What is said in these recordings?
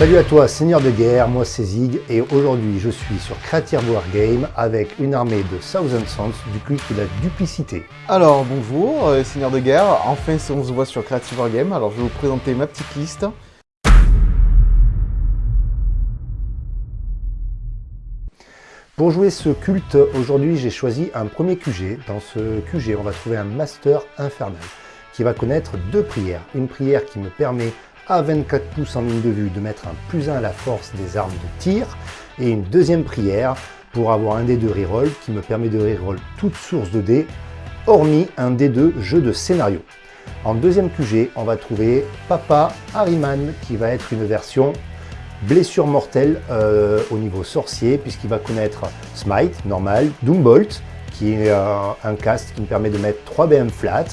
Salut à toi, seigneur de guerre, moi c'est Zig et aujourd'hui je suis sur Creative Wargame avec une armée de Thousand Sons du culte de la duplicité. Alors bonjour, euh, seigneur de guerre, enfin on se voit sur Creative Wargame, alors je vais vous présenter ma petite liste. Pour jouer ce culte, aujourd'hui j'ai choisi un premier QG. Dans ce QG, on va trouver un Master Infernal qui va connaître deux prières. Une prière qui me permet à 24 pouces en ligne de vue de mettre un plus 1 à la force des armes de tir et une deuxième prière pour avoir un D2 reroll qui me permet de reroll toute source de dés hormis un D2 jeu de scénario. En deuxième QG, on va trouver Papa Harryman qui va être une version blessure mortelle euh, au niveau sorcier puisqu'il va connaître Smite, normal, Doombolt qui est euh, un cast qui me permet de mettre 3 BM flat.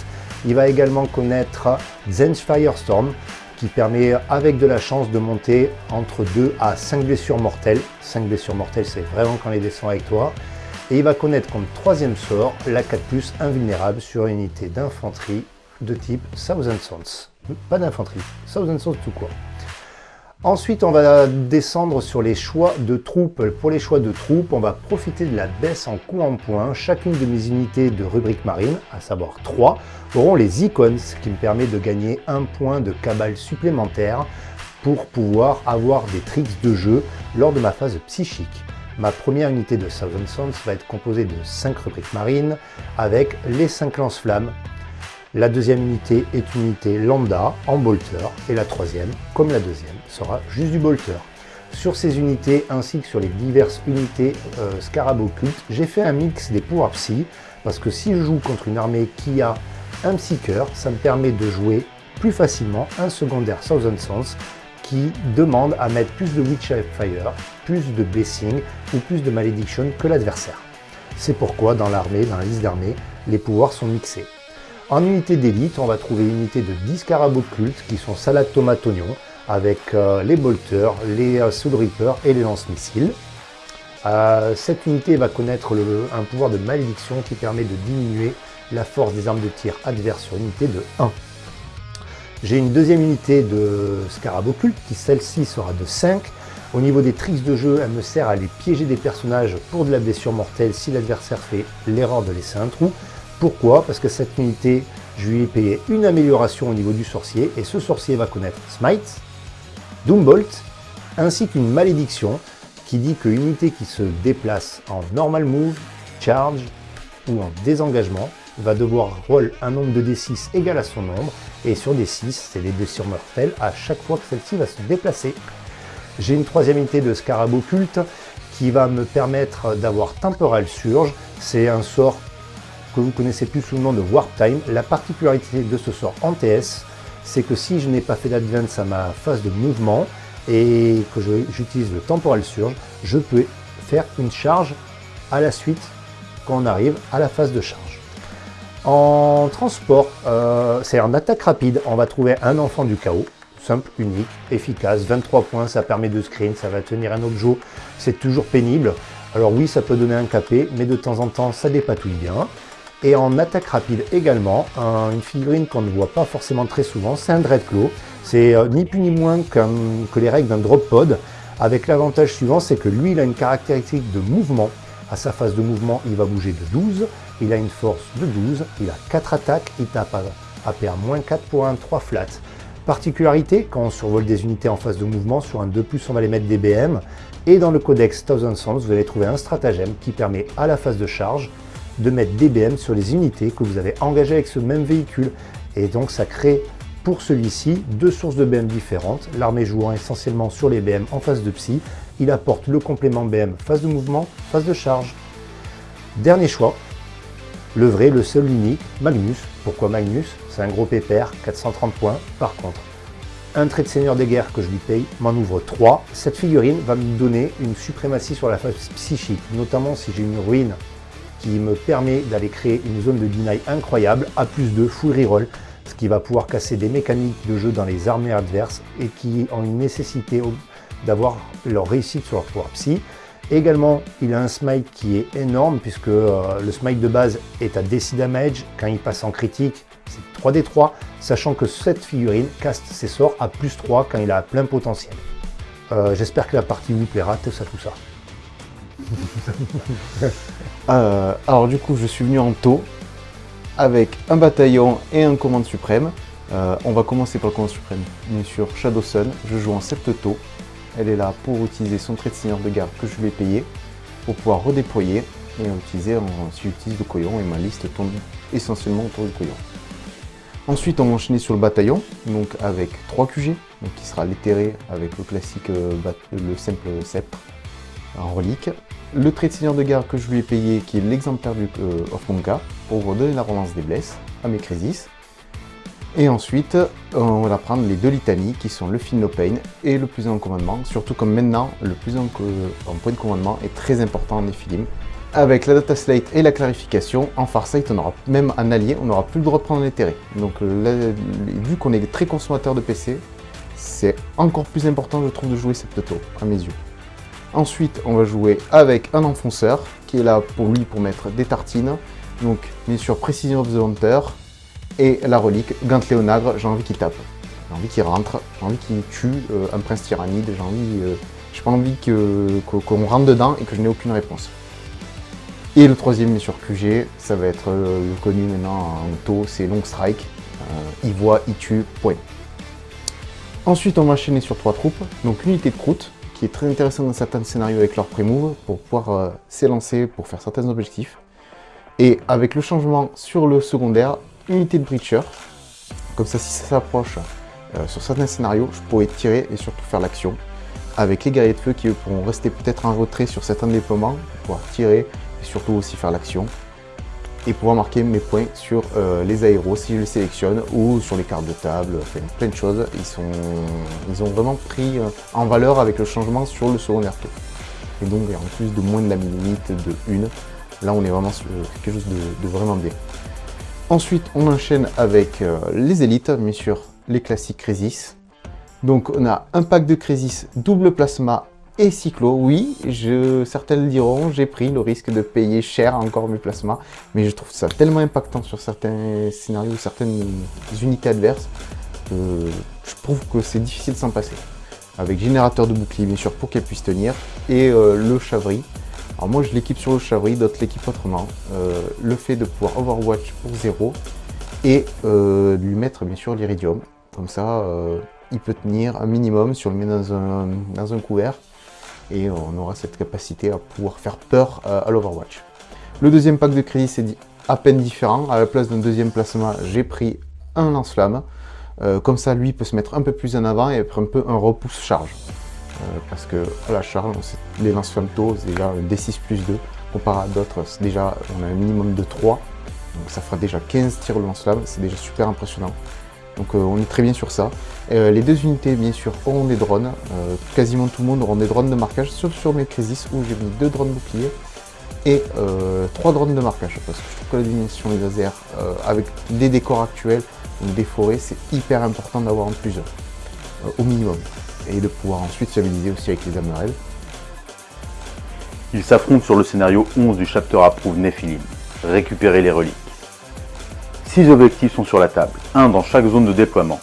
Il va également connaître Zen's Firestorm qui permet avec de la chance de monter entre 2 à 5 blessures mortelles. 5 blessures mortelles, c'est vraiment quand les descend avec toi. Et il va connaître comme troisième sort la 4 invulnérable sur une unité d'infanterie de type Thousand Sons. Pas d'infanterie, Thousand Sons tout quoi. Ensuite, on va descendre sur les choix de troupes. Pour les choix de troupes, on va profiter de la baisse en coup en point. Chacune de mes unités de rubrique marine, à savoir 3, auront les icônes, ce qui me permet de gagner un point de cabale supplémentaire pour pouvoir avoir des tricks de jeu lors de ma phase psychique. Ma première unité de Thousand Sons va être composée de 5 rubriques marines avec les 5 lance-flammes la deuxième unité est une unité lambda en bolter et la troisième, comme la deuxième, sera juste du bolter. Sur ces unités ainsi que sur les diverses unités euh, j'ai fait un mix des pouvoirs psy parce que si je joue contre une armée qui a un Psyker, ça me permet de jouer plus facilement un secondaire Thousand Sons qui demande à mettre plus de Witch Fire, plus de Blessing ou plus de Malediction que l'adversaire. C'est pourquoi dans l'armée, dans la liste d'armées, les pouvoirs sont mixés. En unité d'élite, on va trouver une unité de 10 carabos de culte qui sont salade tomate oignon avec euh, les bolters, les euh, soul et les lance-missiles. Euh, cette unité va connaître un pouvoir de malédiction qui permet de diminuer la force des armes de tir adverses sur une unité de 1. J'ai une deuxième unité de scarab occulte qui celle-ci sera de 5. Au niveau des tricks de jeu, elle me sert à aller piéger des personnages pour de la blessure mortelle si l'adversaire fait l'erreur de laisser un trou. Pourquoi Parce que cette unité, je lui ai payé une amélioration au niveau du sorcier, et ce sorcier va connaître Smite, Doombolt, ainsi qu'une malédiction qui dit qu'une unité qui se déplace en normal move, charge ou en désengagement va devoir roll un nombre de D6 égal à son nombre, et sur D6, c'est les blessures mortelles à chaque fois que celle-ci va se déplacer. J'ai une troisième unité de Scarab Occulte qui va me permettre d'avoir Temporal Surge. C'est un sort vous connaissez plus sous le nom de Warp Time. La particularité de ce sort en TS, c'est que si je n'ai pas fait d'advance à ma phase de mouvement et que j'utilise le Temporal Surge, je peux faire une charge à la suite quand on arrive à la phase de charge. En transport, euh, c'est en attaque rapide, on va trouver un enfant du chaos, simple, unique, efficace, 23 points, ça permet de screen, ça va tenir un objet, c'est toujours pénible. Alors oui, ça peut donner un capé, mais de temps en temps, ça dépatouille bien. Et en attaque rapide également, une figurine qu'on ne voit pas forcément très souvent, c'est un Dreadclaw. C'est euh, ni plus ni moins que les règles d'un drop pod, avec l'avantage suivant, c'est que lui, il a une caractéristique de mouvement. À sa phase de mouvement, il va bouger de 12, il a une force de 12, il a 4 attaques, il tape à AP à moins 4 pour un 3 flat. Particularité, quand on survole des unités en phase de mouvement, sur un 2+, on va les mettre des BM, et dans le codex Thousand Sons, vous allez trouver un stratagème qui permet à la phase de charge de mettre des BM sur les unités que vous avez engagées avec ce même véhicule. Et donc ça crée pour celui-ci deux sources de BM différentes, l'armée jouant essentiellement sur les BM en phase de psy, il apporte le complément BM phase de mouvement, phase de charge. Dernier choix, le vrai, le seul, unique, Magnus. Pourquoi Magnus? C'est un gros pépère, 430 points. Par contre, un trait de seigneur des guerres que je lui paye m'en ouvre 3. Cette figurine va me donner une suprématie sur la phase psychique, notamment si j'ai une ruine qui me permet d'aller créer une zone de deny incroyable à plus de full reroll, ce qui va pouvoir casser des mécaniques de jeu dans les armées adverses et qui ont une nécessité d'avoir leur réussite sur leur pouvoir psy. Également, il a un smite qui est énorme puisque euh, le smite de base est à DC damage. Quand il passe en critique, c'est 3d3, sachant que cette figurine caste ses sorts à plus 3 quand il a plein potentiel. Euh, j'espère que la partie vous plaira, tout ça, tout ça. Euh, alors du coup, je suis venu en taux avec un bataillon et un commande suprême. Euh, on va commencer par le commande suprême. Bien sûr, Shadow Sun, je joue en 7 taux. Elle est là pour utiliser son trait de seigneur de garde que je vais payer pour pouvoir redéployer et utiliser en, si j'utilise le couillon et ma liste tourne essentiellement autour du couillon. Ensuite, on va enchaîner sur le bataillon, donc avec 3 QG, donc qui sera l'éthéré avec le classique, euh, le simple sceptre en relique le trait de seigneur de garde que je lui ai payé, qui est l'exemplaire du euh, of Monka, pour donner la relance des blesses à mes Crisis. Et ensuite, on va prendre les deux litanies, qui sont le No Pain et le plus en commandement, surtout comme maintenant, le plus en, point de commandement est très important en Nephilim. Avec la data slate et la clarification, en Farsight, on aura même un allié, on n'aura plus le droit de prendre éthéré. Donc vu qu'on est très consommateur de PC, c'est encore plus important, je trouve, de jouer cette auto, à mes yeux. Ensuite, on va jouer avec un enfonceur, qui est là pour lui pour mettre des tartines. Donc, bien sûr, Precision of the Hunter et la relique, Gantley Onagre, j'ai envie qu'il tape. J'ai envie qu'il rentre, j'ai envie qu'il tue euh, un prince tyrannide, j'ai envie... Euh, pas envie qu'on rentre dedans et que je n'ai aucune réponse. Et le troisième, bien sûr, QG, ça va être euh, le connu maintenant en auto, c'est Long Strike. il voit, il tue, point. Ensuite, on va enchaîner sur trois troupes. Donc, unité de croûte, qui est très intéressant dans certains scénarios avec leur pré-move pour pouvoir euh, s'élancer pour faire certains objectifs. Et avec le changement sur le secondaire, unité de breacher, comme ça si ça s'approche euh, sur certains scénarios, je pourrais tirer et surtout faire l'action. Avec les guerriers de feu qui pourront rester peut-être en retrait sur certains déploiements, pour pouvoir tirer et surtout aussi faire l'action et pouvoir marquer mes points sur euh, les aéros si je les sélectionne ou sur les cartes de table, enfin, plein de choses. Ils, sont, ils ont vraiment pris euh, en valeur avec le changement sur le secondaire tour. Et donc en plus de moins de la minute de une, là on est vraiment sur quelque chose de, vraiment bien. Ensuite on enchaîne avec euh, les élites, bien sûr les classiques Crisis. Donc on a un pack de Crisis double plasma et Cyclo, oui, je, certains le diront, j'ai pris le risque de payer cher encore mes plasmas, mais je trouve ça tellement impactant sur certains scénarios, certaines unités adverses, que je trouve que c'est difficile de s'en passer. Avec générateur de bouclier, bien sûr, pour qu'elle puisse tenir, et euh, le chavri. Alors moi, je l'équipe sur le chavri, d'autres l'équipe autrement. Euh, le fait de pouvoir Overwatch pour zéro, et euh, lui mettre, bien sûr, l'Iridium. Comme ça, il peut tenir un minimum si on le met dans un, dans un couvert et on aura cette capacité à pouvoir faire peur euh, à l'Overwatch. Le deuxième pack de crédit, c'est à peine différent. À la place d'un deuxième placement, j'ai pris un lance-flamme. Euh, comme ça, lui peut se mettre un peu plus en avant et être un peu un repousse-charge. Euh, parce que à la charge, les lance-flammes tôt, c'est déjà un D6 plus 2. Comparé à d'autres, déjà, on a un minimum de 3. Donc ça fera déjà 15 tirs de lance-flamme, c'est déjà super impressionnant. Donc euh, on est très bien sur ça. Euh, les deux unités, bien sûr, auront des drones. Euh, quasiment tout le monde aura des drones de marquage, sauf sur mes Crisis où j'ai mis deux drones boucliers et trois drones de marquage. Parce que je trouve que la dimension des lasers, avec des décors actuels, ou des forêts, c'est hyper important d'avoir en plusieurs, au minimum. Et de pouvoir ensuite stabiliser aussi avec les amerelles. Ils s'affrontent sur le scénario 11 du chapter Approve Nephilim. Récupérer les reliques. 6 objectifs sont sur la table, 1 dans chaque zone de déploiement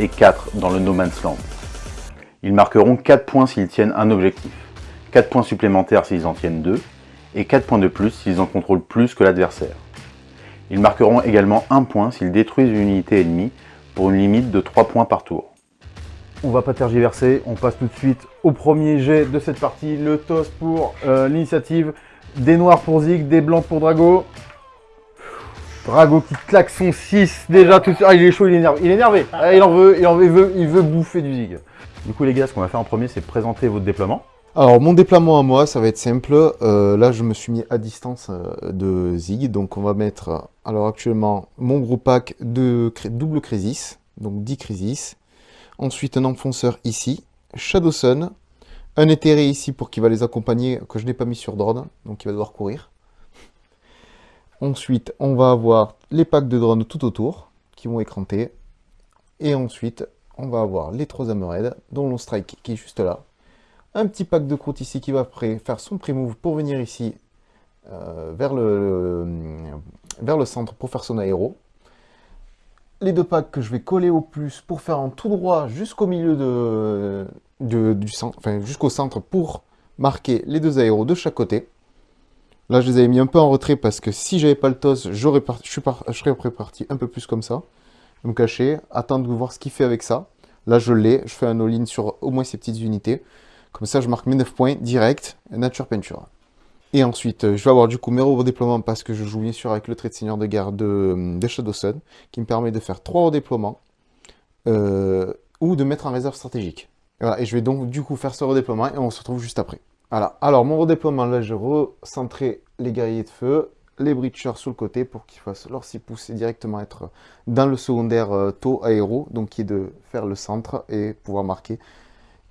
et 4 dans le No Man's Land. Ils marqueront 4 points s'ils tiennent un objectif, 4 points supplémentaires s'ils en tiennent 2, et 4 points de plus s'ils en contrôlent plus que l'adversaire. Ils marqueront également 1 point s'ils détruisent une unité ennemie pour une limite de 3 points par tour. On va pas tergiverser, on passe tout de suite au premier jet de cette partie, le toss pour euh, l'initiative, des noirs pour Zig, des blancs pour Drago, Drago qui claque son 6 déjà tout Ah, il est chaud, il est énervé. Il est énervé. Ah, il en veut, il en veut, il veut bouffer du zig. Du coup, les gars, ce qu'on va faire en premier, c'est présenter votre déploiement. Alors, mon déploiement à moi, ça va être simple. Euh, là, je me suis mis à distance euh, de Zig. Donc, on va mettre, alors actuellement, mon gros pack de double Crisis. Donc, 10 Crisis. Ensuite, un enfonceur ici. Shadow Sun. Un éthéré ici pour qu'il va les accompagner, que je n'ai pas mis sur drone. Donc, il va devoir courir. Ensuite, on va avoir les packs de drones tout autour qui vont écranter. Et ensuite, on va avoir les trois Hammerhead, dont le Strike qui est juste là. Un petit pack de croûte ici qui va faire son pré-move pour venir ici euh, vers, le, centre pour faire son aéro. Les deux packs que je vais coller au plus pour faire un tout droit jusqu'au milieu de, du centre, jusqu'au centre pour marquer les deux aéros de chaque côté. Là, je les avais mis un peu en retrait parce que si j'avais pas le toss, je, serais préparti un peu plus comme ça. Me cacher, attendre de voir ce qu'il fait avec ça. Là, je l'ai, je fais un all-in sur au moins ces petites unités. Comme ça, je marque mes 9 points direct, nature peinture. Et ensuite, euh, je vais avoir du coup mes redéploiements parce que je joue bien sûr avec le trait de seigneur de guerre de, de Shadow Sun, qui me permet de faire 3 redéploiements, euh, ou de mettre en réserve stratégique. Et, et je vais donc du coup faire ce redéploiement et on se retrouve juste après. Voilà, alors mon redéploiement, là, je recentrer les guerriers de feu, les breachers sur le côté pour qu'ils fassent leur 6 pouces et directement être dans le secondaire euh, taux aéro, donc qui est de faire le centre et pouvoir marquer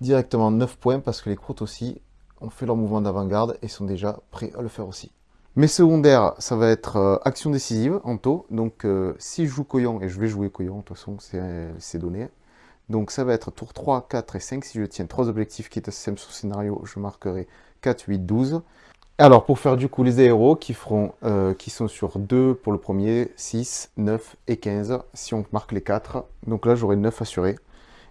directement 9 points parce que les croûtes aussi ont fait leur mouvement d'avant-garde et sont déjà prêts à le faire aussi. Mes secondaires, ça va être euh, action décisive en taux, donc euh, si je joue Coyon, et je vais jouer Coyon, de toute façon c'est donné, donc ça va être tour 3, 4 et 5, si je tiens 3 objectifs qui étaient sur scénario, je marquerai 4, 8, 12. Alors, pour faire du coup les aéros qui, feront, euh, qui sont sur 2 pour le premier, 6, 9 et 15, si on marque les 4. Donc là, j'aurai 9 assurés.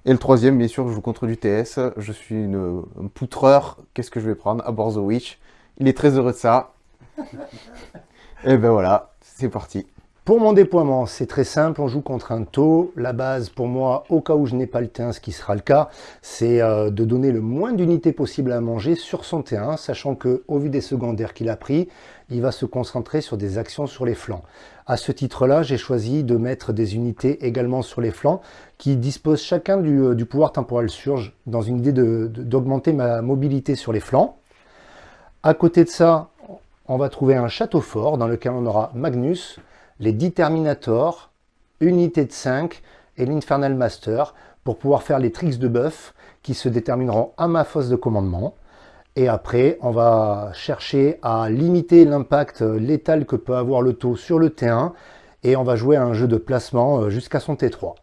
Et le troisième, bien sûr, je joue contre du TS. Je suis une, un poutreur. Qu'est-ce que je vais prendre? À The Witch. Il est très heureux de ça. et ben voilà, c'est parti. Pour mon déploiement, c'est très simple, on joue contre un taux. La base, pour moi, au cas où je n'ai pas le T1, ce qui sera le cas, c'est euh, de donner le moins d'unités possible à manger sur son T1, sachant que au vu des secondaires qu'il a pris, il va se concentrer sur des actions sur les flancs. À ce titre-là, j'ai choisi de mettre des unités également sur les flancs qui disposent chacun du, euh, pouvoir temporel surge dans une idée d'augmenter ma mobilité sur les flancs. À côté de ça, on va trouver un château fort dans lequel on aura Magnus, les Determinators, Unité de 5 et l'Infernal Master pour pouvoir faire les tricks de buff qui se détermineront à ma fosse de commandement. Et après, on va chercher à limiter l'impact létal que peut avoir le taux sur le T1 et on va jouer à un jeu de placement euh, jusqu'à son T3.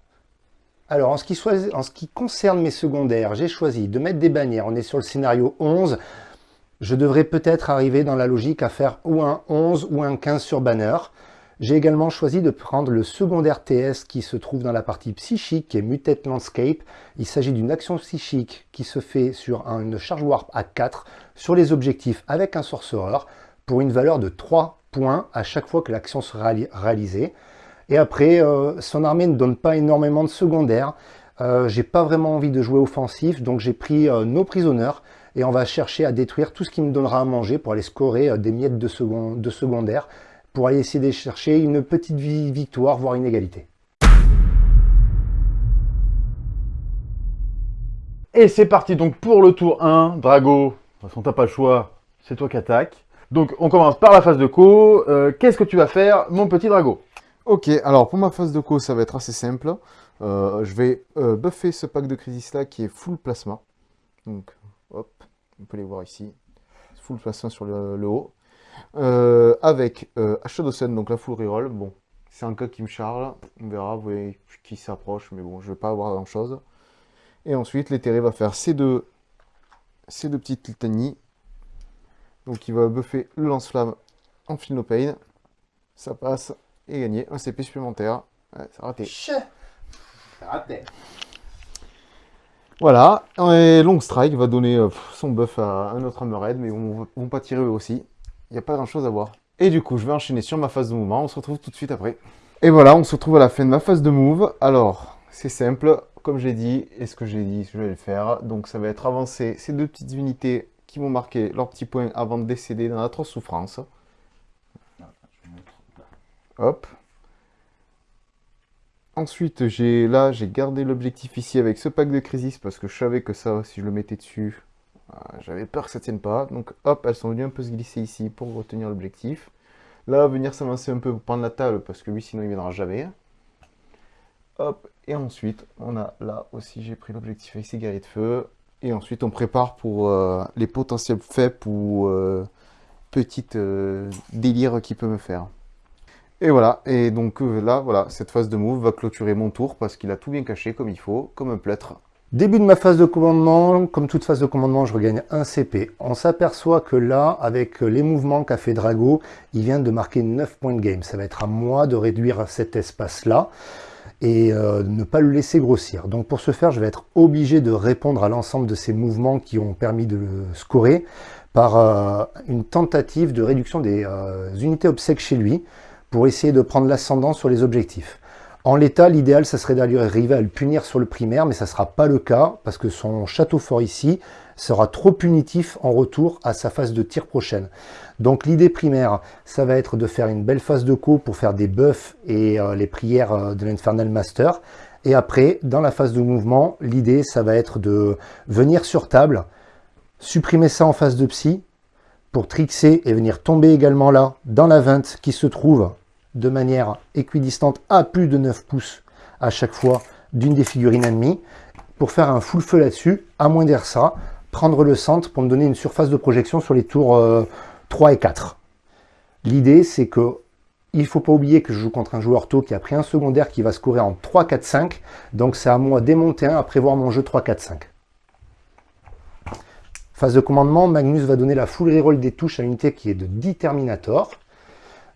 Alors, en ce, qui en ce qui concerne mes secondaires, j'ai choisi de mettre des bannières. On est sur le scénario 11. Je devrais peut-être arriver dans la logique à faire ou un 11 ou un 15 sur banner. J'ai également choisi de prendre le secondaire TS qui se trouve dans la partie psychique qui est Mutate Landscape. Il s'agit d'une action psychique qui se fait sur une charge warp à 4 sur les objectifs avec un sorcerer pour une valeur de 3 points à chaque fois que l'action sera réalisée. Et après, euh, son armée ne donne pas énormément de secondaires. Euh, j'ai pas vraiment envie de jouer offensif, donc j'ai pris euh, nos prisonneurs et on va chercher à détruire tout ce qui me donnera à manger pour aller scorer des miettes de, de secondaires pour aller essayer de chercher une petite victoire, voire une égalité. Et c'est parti donc pour le tour 1. Drago, de toute façon t'as pas le choix, c'est toi qui attaque. Donc on commence par la phase de co. Euh, qu'est-ce que tu vas faire mon petit Drago? Ok, alors pour ma phase de co ça va être assez simple. Euh, je vais euh, buffer ce pack de crisis là qui est full plasma. Donc hop, on peut les voir ici. Full plasma sur le haut. Euh, avec euh, donc la full reroll. Bon, c'est un cas qui me charge. On verra, vous voyez qui s'approche, mais bon, je vais pas avoir grand chose. Et ensuite, l'éthéré va faire ces deux, ces deux petites litanies. Donc il va buffer le lance-flamme en pain Ça passe et gagner un CP supplémentaire. Ouais, c'est raté. C'est raté. Voilà, et Long Strike va donner euh, son buff à un autre Hammerhead, mais on ne va pas tirer eux aussi il n'y a pas grand chose à voir. Et du coup, je vais enchaîner sur ma phase de mouvement. On se retrouve tout de suite après. Et voilà, on se retrouve à la fin de ma phase de move. Alors, c'est simple. Comme j'ai dit, et ce que j'ai dit, je vais le faire. Donc, ça va être avancer ces deux petites unités qui vont marquer leurs petits points avant de décéder dans l'atroce souffrance. Hop. Ensuite, j'ai là, j'ai gardé l'objectif ici avec ce pack de crisis parce que je savais que ça, si je le mettais dessus, j'avais peur que ça tienne pas. Donc hop, elles sont venues un peu se glisser ici pour retenir l'objectif. Là, venir s'avancer un peu pour prendre la table parce que lui, sinon, il viendra jamais. Hop, et ensuite, on a là aussi, j'ai pris l'objectif avec ces guerriers de feu. Et ensuite, on prépare pour euh, les potentiels faits ou euh, petites euh, délires qu'il peut me faire. Et voilà, et donc là, voilà, cette phase de move va clôturer mon tour parce qu'il a tout bien caché comme il faut, comme un plâtre. Début de ma phase de commandement, comme toute phase de commandement, je regagne un CP. On s'aperçoit que là, avec les mouvements qu'a fait Drago, il vient de marquer 9 points de game. Ça va être à moi de réduire cet espace-là. et euh, ne pas le laisser grossir. Donc pour ce faire, je vais être obligé de répondre à l'ensemble de ces mouvements qui ont permis de le scorer par euh, une tentative de réduction des euh, unités obsèques chez lui pour essayer de prendre l'ascendant sur les objectifs. En l'état, l'idéal, ça serait d'arriver à le punir sur le primaire, mais ça ne sera pas le cas parce que son château fort ici sera trop punitif en retour à sa phase de tir prochaine. Donc l'idée primaire, ça va être de faire une belle phase de co pour faire des buffs et euh, les prières euh, de l'Infernal Master. Et après, dans la phase de mouvement, l'idée, ça va être de venir sur table, supprimer ça en phase de psy, pour trixer et venir tomber également là, dans la 20 qui se trouve de manière équidistante à plus de 9 pouces à chaque fois d'une des figurines ennemies, pour faire un full feu là-dessus, amoindrir ça, prendre le centre pour me donner une surface de projection sur les tours 3 euh, et 4. L'idée, c'est que il faut pas oublier que je joue contre un joueur tôt qui a pris un secondaire qui va scorer en 3, 4, 5. Donc c'est à moi démonter un à prévoir mon jeu 3, 4, 5. Phase de commandement, Magnus va donner la full reroll des touches à l'unité qui est de Determinator.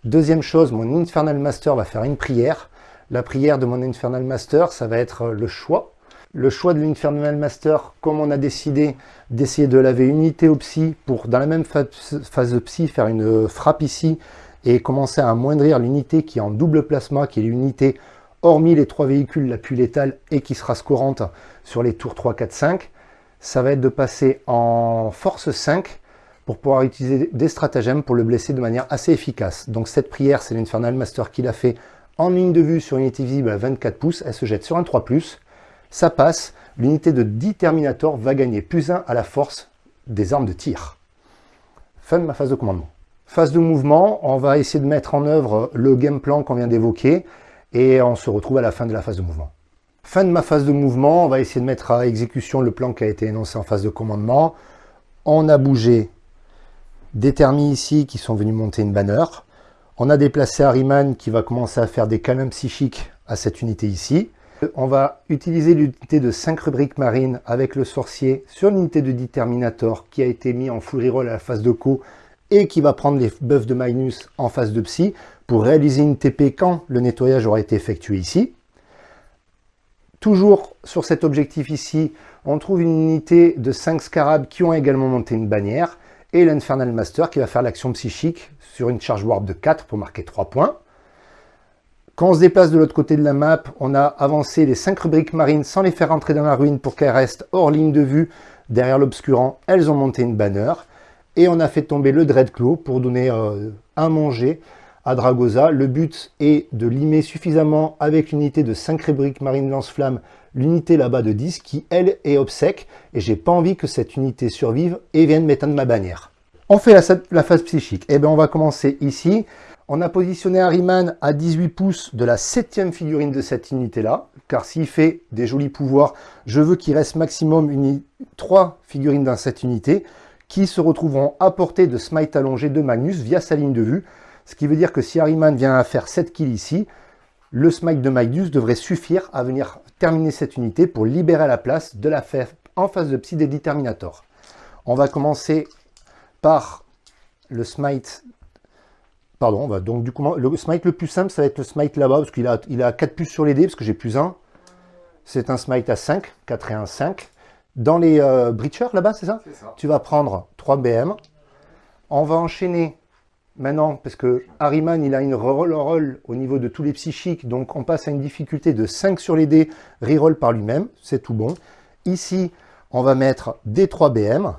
Deuxième chose, mon Infernal Master va faire une prière. La prière de mon Infernal Master, ça va être le choix le choix de l'Infernal Master, comme on a décidé d'essayer de laver une unité au psy pour, dans la même phase de psy, faire une frappe ici et commencer à amoindrir l'unité qui est en double plasma, qui est l'unité hormis les trois véhicules la plus létale et qui sera scorante sur les tours 3, 4, 5, ça va être de passer en force 5 pour pouvoir utiliser des stratagèmes pour le blesser de manière assez efficace. Donc cette prière, c'est l'Infernal Master qui l'a fait en ligne de vue sur une unité visible à 24 pouces. Elle se jette sur un 3+, ça passe, l'unité de 10 Terminator va gagner plus 1 à la force des armes de tir. Fin de ma phase de commandement. Phase de mouvement, on va essayer de mettre en œuvre le game plan qu'on vient d'évoquer et on se retrouve à la fin de la phase de mouvement. Fin de ma phase de mouvement, on va essayer de mettre à exécution le plan qui a été énoncé en phase de commandement. On a bougé des ici qui sont venus monter une banner. On a déplacé Harriman qui va commencer à faire des câlins psychiques à cette unité ici. On va utiliser l'unité de 5 rubriques marines avec le sorcier sur l'unité de Determinator qui a été mis en full reroll à la phase de co et qui va prendre les buffs de Magnus en phase de psy pour réaliser une TP quand le nettoyage aura été effectué ici. Toujours sur cet objectif ici, on trouve une unité de 5 scarabs qui ont également monté une bannière et l'Infernal Master qui va faire l'action psychique sur une charge warp de 4 pour marquer 3 points. Quand on se déplace de l'autre côté de la map, on a avancé les 5 rubriques marines sans les faire entrer dans la ruine pour qu'elles restent hors ligne de vue derrière l'obscurant. Elles ont monté une banner. Et on a fait tomber le Dreadclaw pour donner euh, un manger à Dragoza. Le but est de limer suffisamment avec l'unité de 5 rubriques marines lance-flamme, l'unité là-bas de 10 qui, elle, est obsèque. Et j'ai pas envie que cette unité survive et vienne m'éteindre ma bannière. On fait la, phase psychique. Et eh bien, on va commencer ici. On a positionné Harryman à 18 pouces de la septième figurine de cette unité-là, car s'il fait des jolis pouvoirs, je veux qu'il reste maximum une, 3 figurines dans cette unité, qui se retrouveront à portée de smite allongé de Magnus via sa ligne de vue, ce qui veut dire que si Harryman vient à faire 7 kills ici, le smite de Magnus devrait suffire à venir terminer cette unité pour libérer la place de la FF en face de Psy des Terminator. On va commencer par le smite Pardon, bah, donc du coup, le smite le plus simple, ça va être le smite là-bas, parce qu'il a, il a 4 puces sur les dés, parce que j'ai plus 1. C'est un smite à 5, 4 et 1, 5. Dans les euh, breachers là-bas, c'est ça, ça Tu vas prendre 3 BM. On va enchaîner maintenant, parce que Harryman, il a une reroll roll au niveau de tous les psychiques, donc on passe à une difficulté de 5 sur les dés, reroll par lui-même, c'est tout bon. Ici, on va mettre des 3 BM,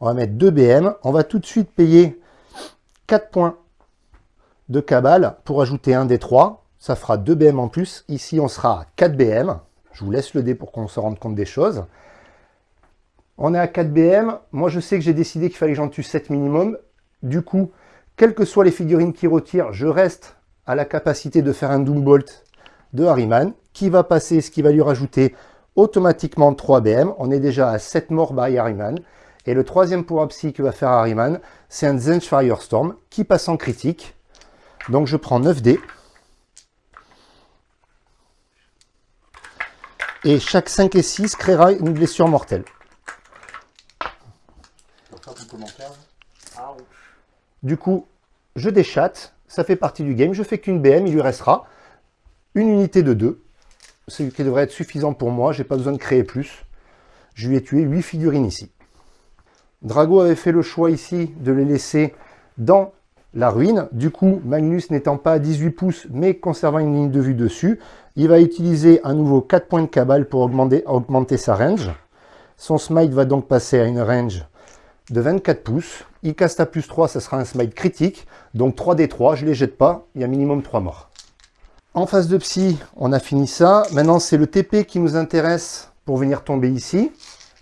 on va mettre 2 BM, on va tout de suite payer 4 points de cabale pour ajouter un des trois. Ça fera 2 BM en plus. Ici, on sera à 4 BM. Je vous laisse le dé pour qu'on se rende compte des choses. On est à 4 BM. Moi, je sais que j'ai décidé qu'il fallait que j'en tue 7 minimum. Du coup, quelles que soient les figurines qui retirent, je reste à la capacité de faire un Doombolt de Harryman, qui va passer, ce qui va lui rajouter automatiquement 3 BM. On est déjà à 7 morts by Harryman. Et le troisième pouvoir psy que va faire Harryman, c'est un Zench Firestorm qui passe en critique. Donc je prends 9 dés. Et chaque 5 et 6 créera une blessure mortelle. Du coup, je déchatte, ça fait partie du game, je fais qu'une BM, il lui restera. une unité de 2, ce qui devrait être suffisant pour moi, j'ai pas besoin de créer plus. Je lui ai tué 8 figurines ici. Drago avait fait le choix ici de les laisser dans la ruine. Du coup, Magnus n'étant pas à 18 pouces, mais conservant une ligne de vue dessus, il va utiliser un nouveau 4 points de cabale pour augmenter, augmenter sa range. Son smite va donc passer à une range de 24 pouces. À plus 3, ça sera un smite critique. Donc 3 des 3, je ne les jette pas, il y a minimum 3 morts. En phase de psy, on a fini ça. Maintenant, c'est le TP qui nous intéresse pour venir tomber ici.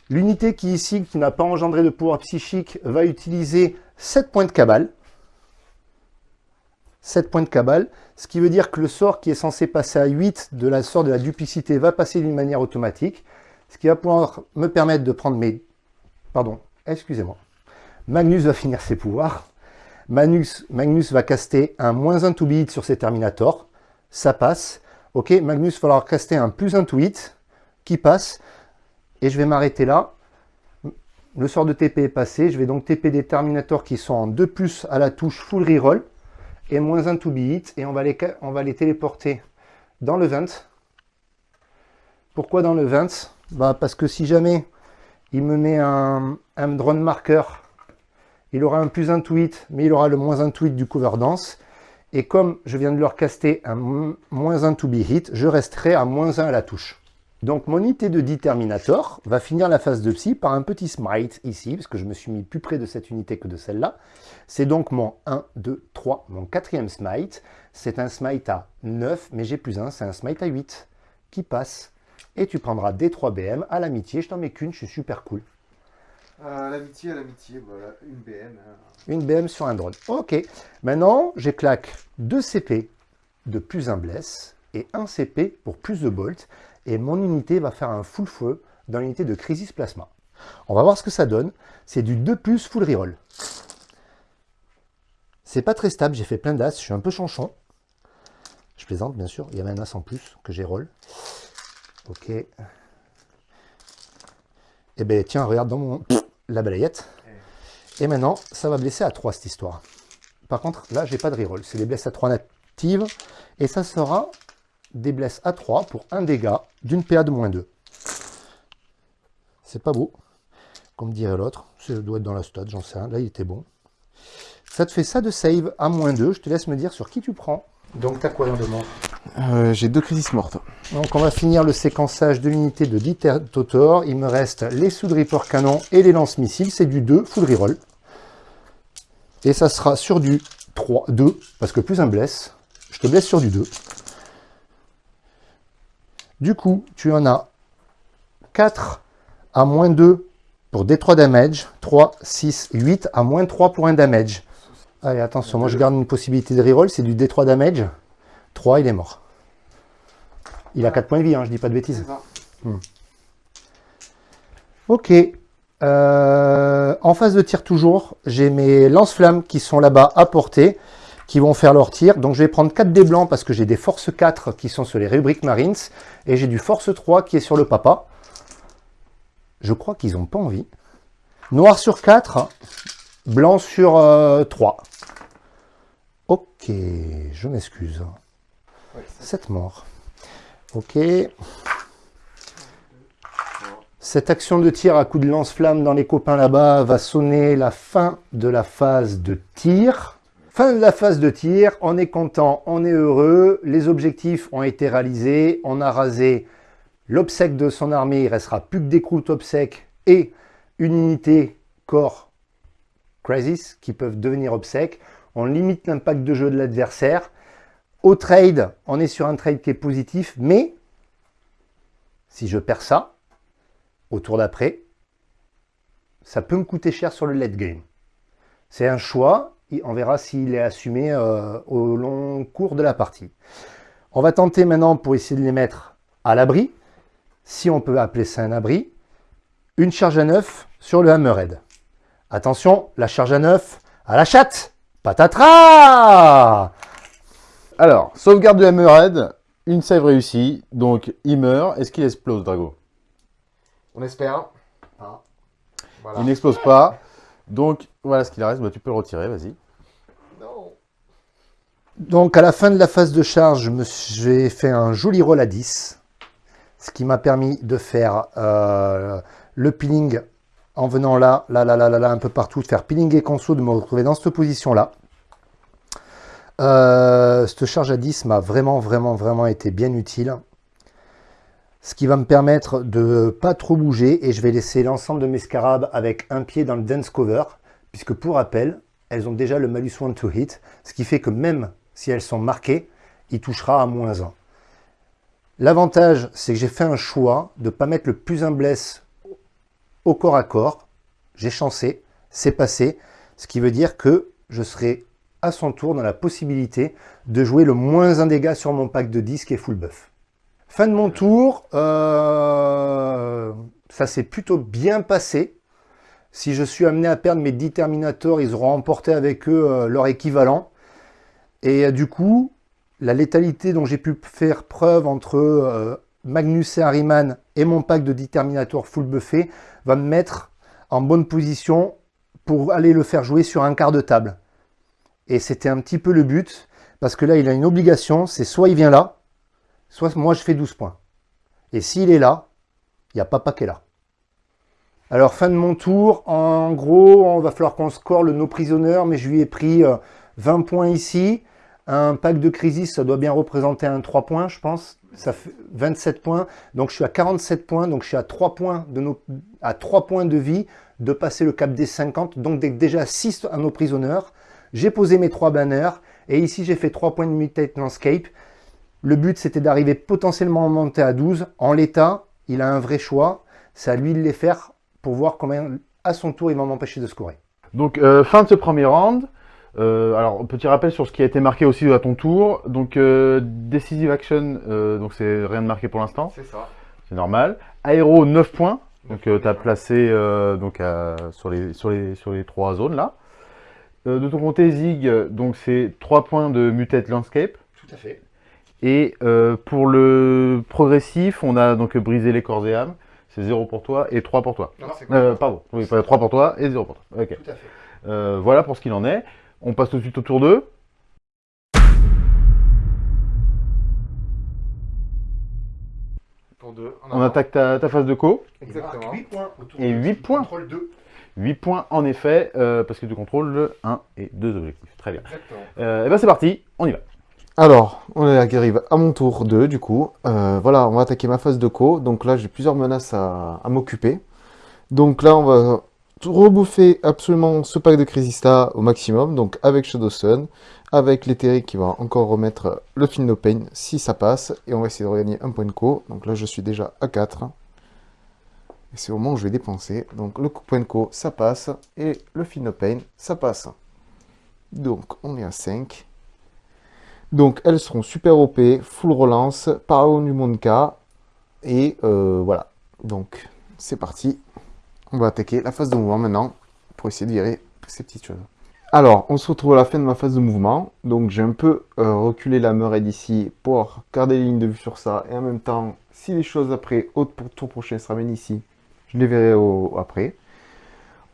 L'unité qui ici, qui n'a pas engendré de pouvoir psychique, va utiliser 7 points de cabale. 7 points de cabale, ce qui veut dire que le sort qui est censé passer à 8 de la sort de la duplicité va passer d'une manière automatique, ce qui va pouvoir me permettre de prendre mes... Pardon, excusez-moi. Magnus va finir ses pouvoirs. Magnus, va caster un moins 1 to beat sur ses Terminators. Ça passe. Ok, Magnus va falloir caster un plus 1 to hit qui passe. Et je vais m'arrêter là. Le sort de TP est passé. Je vais donc TP des Terminators qui sont en 2 plus à la touche full reroll et moins un to be hit, et on va, les, téléporter dans le vent. Pourquoi dans le vent? Bah Parce que si jamais il me met un, un drone marker, il aura un plus tweet, mais il aura le moins tweet du cover dance. Et comme je viens de leur caster un moins un to be hit, je resterai à moins 1 à la touche. Donc mon unité de Determinator va finir la phase de psy par un petit smite ici, parce que je me suis mis plus près de cette unité que de celle-là. C'est donc mon 1, 2, 3, mon quatrième smite. C'est un smite à 9, mais j'ai plus 1, c'est un smite à 8 qui passe. Et tu prendras des 3 BM à l'amitié, je t'en mets qu'une, je suis super cool. Euh, l'amitié à l'amitié, voilà, une BM. Hein. Une BM sur un drone. Ok, maintenant j'ai claque 2 CP de plus 1 bless et 1 CP pour plus de bolt et mon unité va faire un full feu dans l'unité de Crisis Plasma. On va voir ce que ça donne. C'est du 2 plus full reroll. C'est pas très stable, j'ai fait plein d'as, je suis un peu chanchon. Je plaisante bien sûr, il y avait un as en plus que j'ai roll. Ok. Eh ben tiens, regarde dans mon la balayette. Et maintenant, ça va blesser à 3 cette histoire. Par contre, là, j'ai pas de reroll. C'est des blesses à 3 natives. Et ça sera des blesses à 3 pour un dégât d'une PA de moins 2. C'est pas beau, comme dirait l'autre. Ça doit être dans la stat, j'en sais rien. Là, il était bon. Ça te fait ça de save à moins 2. Je te laisse me dire sur qui tu prends. Donc, t'as quoi de mort euh, J'ai deux crises mortes. Donc, on va finir le séquençage de l'unité de Totor. Il me reste les sous Reaper canon et les lance-missiles. C'est du 2, full reroll. Et ça sera sur du 3, 2, parce que plus un blesse. Je te blesse sur du 2. Du coup, tu en as 4 à moins 2 pour D3 damage, 3, 6, 8 à moins 3 pour un damage. Allez, attention, moi je garde une possibilité de reroll, c'est du D3 damage. 3, il est mort. Il a 4 points de vie, hein, je dis pas de bêtises. Hmm. Ok. Euh, en phase de tir toujours, j'ai mes lance-flammes qui sont là-bas à portée qui vont faire leur tir. Donc je vais prendre 4 dés blancs parce que j'ai des force 4 qui sont sur les rubriques Marines. Et j'ai du force 3 qui est sur le papa. Je crois qu'ils n'ont pas envie. Noir sur 4, blanc sur 3. Euh, ok, je m'excuse. 7 morts. Ok. Cette action de tir à coup de lance-flamme dans les copains là-bas va sonner la fin de la phase de tir. Fin de la phase de tir, on est content, on est heureux, les objectifs ont été réalisés, on a rasé l'obsèque de son armée, il restera plus que des croûtes obsèques et une unité corps crisis qui peuvent devenir obsèques. On limite l'impact de jeu de l'adversaire. Au trade, on est sur un trade qui est positif, mais si je perds ça, au tour d'après, ça peut me coûter cher sur le late game. C'est un choix, on verra s'il est assumé euh, au long cours de la partie. On va tenter maintenant pour essayer de les mettre à l'abri, si on peut appeler ça un abri, une charge à neuf sur le Hammerhead. Attention, la charge à neuf à la chatte Patatras Alors, sauvegarde du Hammerhead, une save réussie, donc il meurt. Est-ce qu'il explose, Drago? On espère. Ah. Il n'explose pas. Donc, voilà ce qu'il reste. Bah, tu peux le retirer, vas-y. Non. Donc à la fin de la phase de charge, j'ai fait un joli roll à 10, ce qui m'a permis de faire euh, le peeling en venant là, là, là, là, là, là, un peu partout, de faire peeling et conso, de me retrouver dans cette position-là. Euh, cette charge à 10 m'a vraiment, vraiment, vraiment été bien utile. Ce qui va me permettre de pas trop bouger et je vais laisser l'ensemble de mes scarabs avec un pied dans le dance cover, puisque pour rappel, elles ont déjà le malus one to hit, ce qui fait que même si elles sont marquées, il touchera à moins 1. L'avantage, c'est que j'ai fait un choix de ne pas mettre le plus un bless au corps à corps. J'ai chancé, c'est passé, ce qui veut dire que je serai à son tour dans la possibilité de jouer le moins un dégât sur mon pack de disques et full buff. Fin de mon tour, euh, ça s'est plutôt bien passé. Si je suis amené à perdre mes 10 Terminators, ils auront emporté avec eux euh, leur équivalent. Et euh, du coup, la létalité dont j'ai pu faire preuve entre Magnus et Harriman et mon pack de 10 Terminators full buffé va me mettre en bonne position pour aller le faire jouer sur un quart de table. Et c'était un petit peu le but, parce que là, il a une obligation, c'est soit il vient là, soit moi je fais 12 points. Et s'il est là, il n'y a pas pas est là. Alors, fin de mon tour, en gros, on va falloir qu'on score le no prisonnier, mais je lui ai pris 20 euh, points ici. Un pack de crisis, ça doit bien représenter un 3 points, je pense. Ça fait 27 points. Donc, je suis à 47 points. Donc, je suis à 3 points de, nos, à 3 points de vie de passer le cap des 50. Donc, déjà 6 à nos prisonniers. J'ai posé mes trois banners et ici j'ai fait 3 points de mutate landscape. Le but c'était d'arriver potentiellement à monter à 12. En l'état, il a un vrai choix. C'est à lui de les faire pour voir combien à son tour il va m'empêcher de scorer. Donc euh, fin de ce premier round. Euh, alors petit rappel sur ce qui a été marqué aussi à ton tour. Donc euh, decisive action, donc c'est rien de marqué pour l'instant. C'est ça. C'est normal. Aéro 9 points. Donc tu as placé donc, sur, les, sur, les, sur les trois zones là. Euh, de ton côté, Zig, donc c'est 3 points de Mutate Landscape. Tout à fait. Et euh, pour le progressif, on a donc brisé les corps et âmes. C'est 0 pour toi et 3 pour toi. Non, euh, pardon, oui, 3 pour toi et 0 pour toi. Ok. Tout à fait. Euh, voilà pour ce qu'il en est. On passe tout de suite au tour 2. Pour 2. On attaque ta, ta phase de co. Exactement. 8 points Et 8 points. Contrôle 2. 8 points en effet, euh, parce que tu contrôles le 1 et 2 objectifs. Très bien. Exactement. Euh, et ben c'est parti, on y va. Alors, on arrive à mon tour 2 du coup. Euh, voilà, on va attaquer ma phase de co. Donc là, j'ai plusieurs menaces à, à m'occuper. Donc là, on va rebouffer absolument ce pack de Crisista au maximum. Donc avec Shadow Sun, avec l'éthérique qui va encore remettre le Film No Pain si ça passe. Et on va essayer de regagner un point de co. Donc là, je suis déjà à 4. C'est au moment où je vais dépenser. Donc le point de co, ça passe. Et le Film No Pain, ça passe. Donc on est à 5. Donc elles seront super OP, full relance, Paragon du Monka. Et euh, voilà. Donc c'est parti. On va attaquer la phase de mouvement maintenant pour essayer de virer ces petites choses. Alors, on se retrouve à la fin de ma phase de mouvement. Donc j'ai un peu euh, reculé la meurette d'ici pour garder les lignes de vue sur ça. Et en même temps, si les choses après, au tour prochain se ramènent ici, je les verrai après.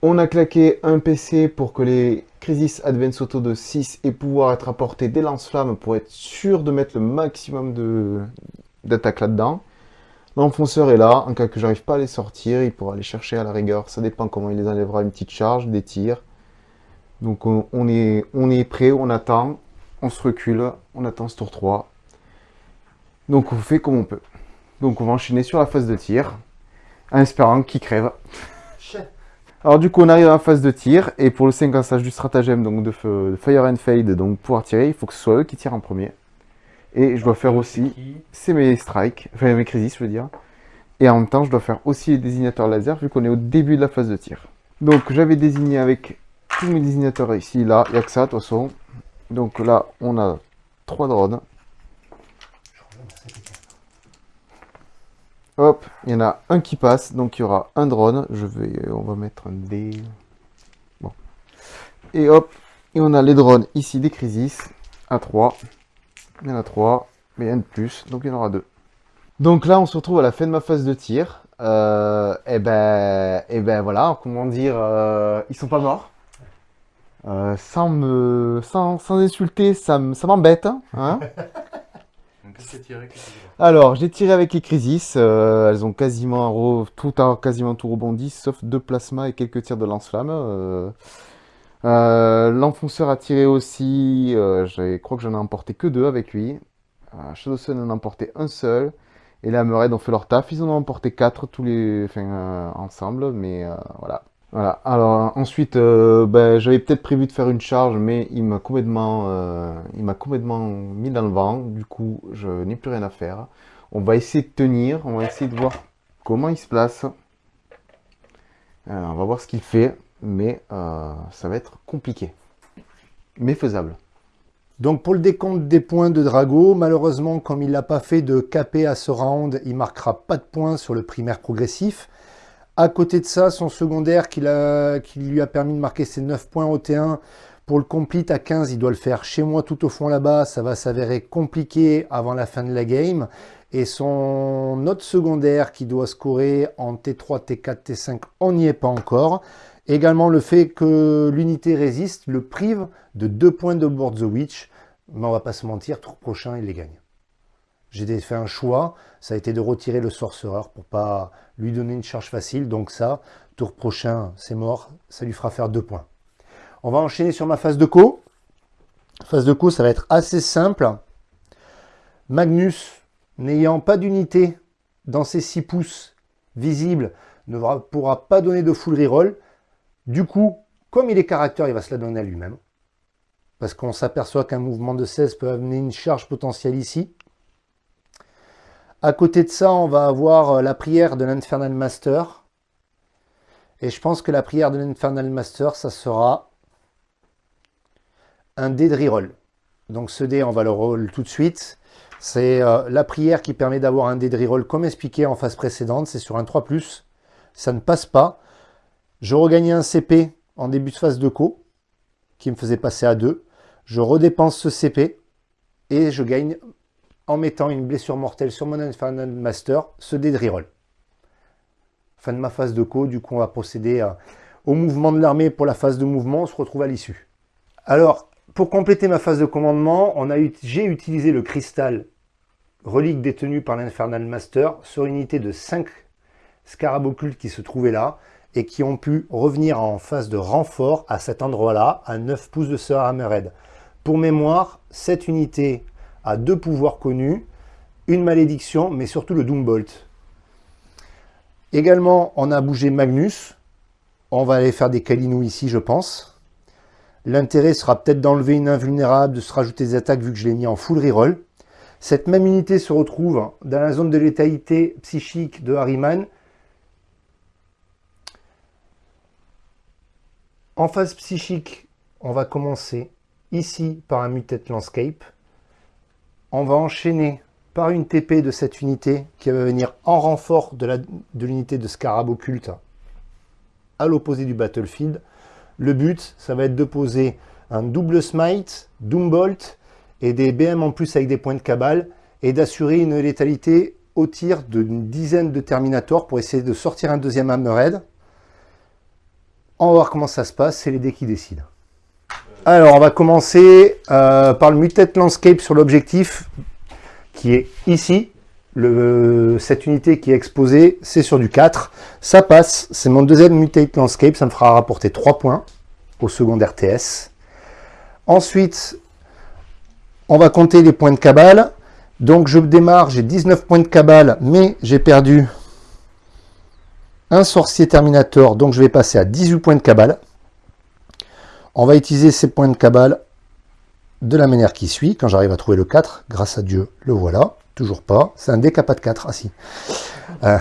On a claqué un PC pour que les Crisis Advance Auto de 6 aient pouvoir être apportés des lance-flammes pour être sûr de mettre le maximum d'attaque là-dedans. L'enfonceur est là, en cas que j'arrive pas à les sortir, il pourra les chercher à la rigueur. Ça dépend comment il les enlèvera, une petite charge, des tirs. Donc on, on est, on est prêt, on attend, on se recule, on attend ce tour 3. Donc on fait comme on peut. Donc on va enchaîner sur la phase de tir en espérant qu'il crève. Alors du coup on arrive à la phase de tir et pour le séquençage du stratagème donc de, Fire and Fade donc pouvoir tirer il faut que ce soit eux qui tirent en premier. Et je dois faire aussi, c'est mes strikes, enfin mes crisis je veux dire. Et en même temps je dois faire aussi les désignateurs laser vu qu'on est au début de la phase de tir. Donc j'avais désigné avec tous mes désignateurs ici, là, il n'y a que ça de toute façon. Donc là on a trois drones. Hop, il y en a un qui passe, donc il y aura un drone. Je vais, on va mettre un D. Bon. Et hop, et on a les drones ici des Crisis à 3. Il y en a 3, mais il y en a de plus, donc il y en aura 2. Donc là, on se retrouve à la fin de ma phase de tir. Euh, et ben, et ben voilà, comment dire, euh, ils sont pas morts. Euh, sans, me, sans, sans insulter, ça, m- ça Alors, j'ai tiré avec les Crisis. euh, elles ont quasiment, tout, quasiment tout rebondi, sauf deux plasmas et quelques tirs de lance-flamme. euh. Euh, L'enfonceur a tiré aussi. je crois que j'en ai emporté que deux avec lui. Euh, Shadowsun en a emporté un seul. Et la Mered ont fait leur taf. Ils en ont emporté quatre tous les, ensemble. Mais voilà. Voilà. Alors ensuite, euh, ben, j'avais peut-être prévu de faire une charge, mais il m'a complètement, euh, complètement mis dans le vent. Du coup, je n'ai plus rien à faire. On va essayer de tenir. On va essayer de voir comment il se place. Euh, on va voir ce qu'il fait, mais ça va être compliqué, mais faisable. Donc pour le décompte des points de Drago, malheureusement, comme il n'a pas fait de KP à ce round, il marquera pas de points sur le primaire progressif. À côté de ça, son secondaire qui, lui a permis de marquer ses 9 points au T1, pour le complete à 15, il doit le faire chez moi tout au fond là-bas. Ça va s'avérer compliqué avant la fin de la game. Et son autre secondaire qui doit scorer en T3, T4, T5, on n'y est pas encore. Également le fait que l'unité résiste le prive de 2 points de Board the Witch. Mais on va pas se mentir, tour prochain, il les gagne. J'ai fait un choix, ça a été de retirer le Sorcerer pour pas lui donner une charge facile. Donc ça, tour prochain, c'est mort, ça lui fera faire 2 points. On va enchaîner sur ma phase de co. Phase de co, ça va être assez simple. Magnus, n'ayant pas d'unité dans ses 6 pouces visibles, ne pourra pas donner de full reroll. Du coup, comme il est caractère, il va se la donner à lui-même. Parce qu'on s'aperçoit qu'un mouvement de 16 peut amener une charge potentielle ici. À côté de ça, on va avoir euh, la prière de l'Infernal Master. Et je pense que la prière de l'Infernal Master, ça sera un dé de reroll. Donc ce dé, on va le roll tout de suite. C'est euh, la prière qui permet d'avoir un dé de reroll comme expliqué en phase précédente. C'est sur un 3+. Ça ne passe pas. Je regagnais un CP en début de phase de co, qui me faisait passer à 2. Je redépense ce CP et je gagne en mettant une blessure mortelle sur mon Infernal Master, ce dé de reroll. Fin de ma phase de co, du coup on va procéder à- au mouvement de l'armée pour la phase de mouvement, on se retrouve à l'issue. Alors, pour compléter ma phase de commandement, j'ai utilisé le cristal relique détenu par l'Infernal Master sur une unité de 5 scarabs occultes qui se trouvaient là et qui ont pu revenir en phase de renfort à cet endroit-là, à 9 pouces de Sir Hammerhead. Pour mémoire, cette unité a deux pouvoirs connus, une malédiction, mais surtout le Doombolt. Également, on a bougé Magnus. On va aller faire des Kalinou ici, je pense. L'intérêt sera peut-être d'enlever une invulnérable, de se rajouter des attaques vu que je l'ai mis en full reroll. Cette même unité se retrouve dans la zone de létalité psychique de Harryman. En phase psychique, on va commencer ici par un Mutate Landscape. On va enchaîner par une TP de cette unité qui va venir en renfort de l'unité de Scarab occulte à l'opposé du battlefield. Le but, ça va être de poser un double smite, Doombolt et des BM en plus avec des points de cabale et d'assurer une létalité au tir d'une dizaine de Terminators pour essayer de sortir un deuxième Hammerhead. On va voir comment ça se passe, c'est les dés qui décident. Alors, on va commencer euh, par le Mutate Landscape sur l'objectif qui est ici. Cette unité qui est exposée, c'est sur du 4. Ça passe, c'est mon deuxième Mutate Landscape, ça me fera rapporter 3 points au secondaire TS. Ensuite, on va compter les points de cabale. Donc je démarre, j'ai 19 points de cabale, mais j'ai perdu un sorcier Terminator, donc je vais passer à 18 points de cabale. On va utiliser ces points de cabale de la manière qui suit, quand j'arrive à trouver le 4, grâce à Dieu, le voilà, toujours pas, c'est un décapat de 4, ah si. Euh,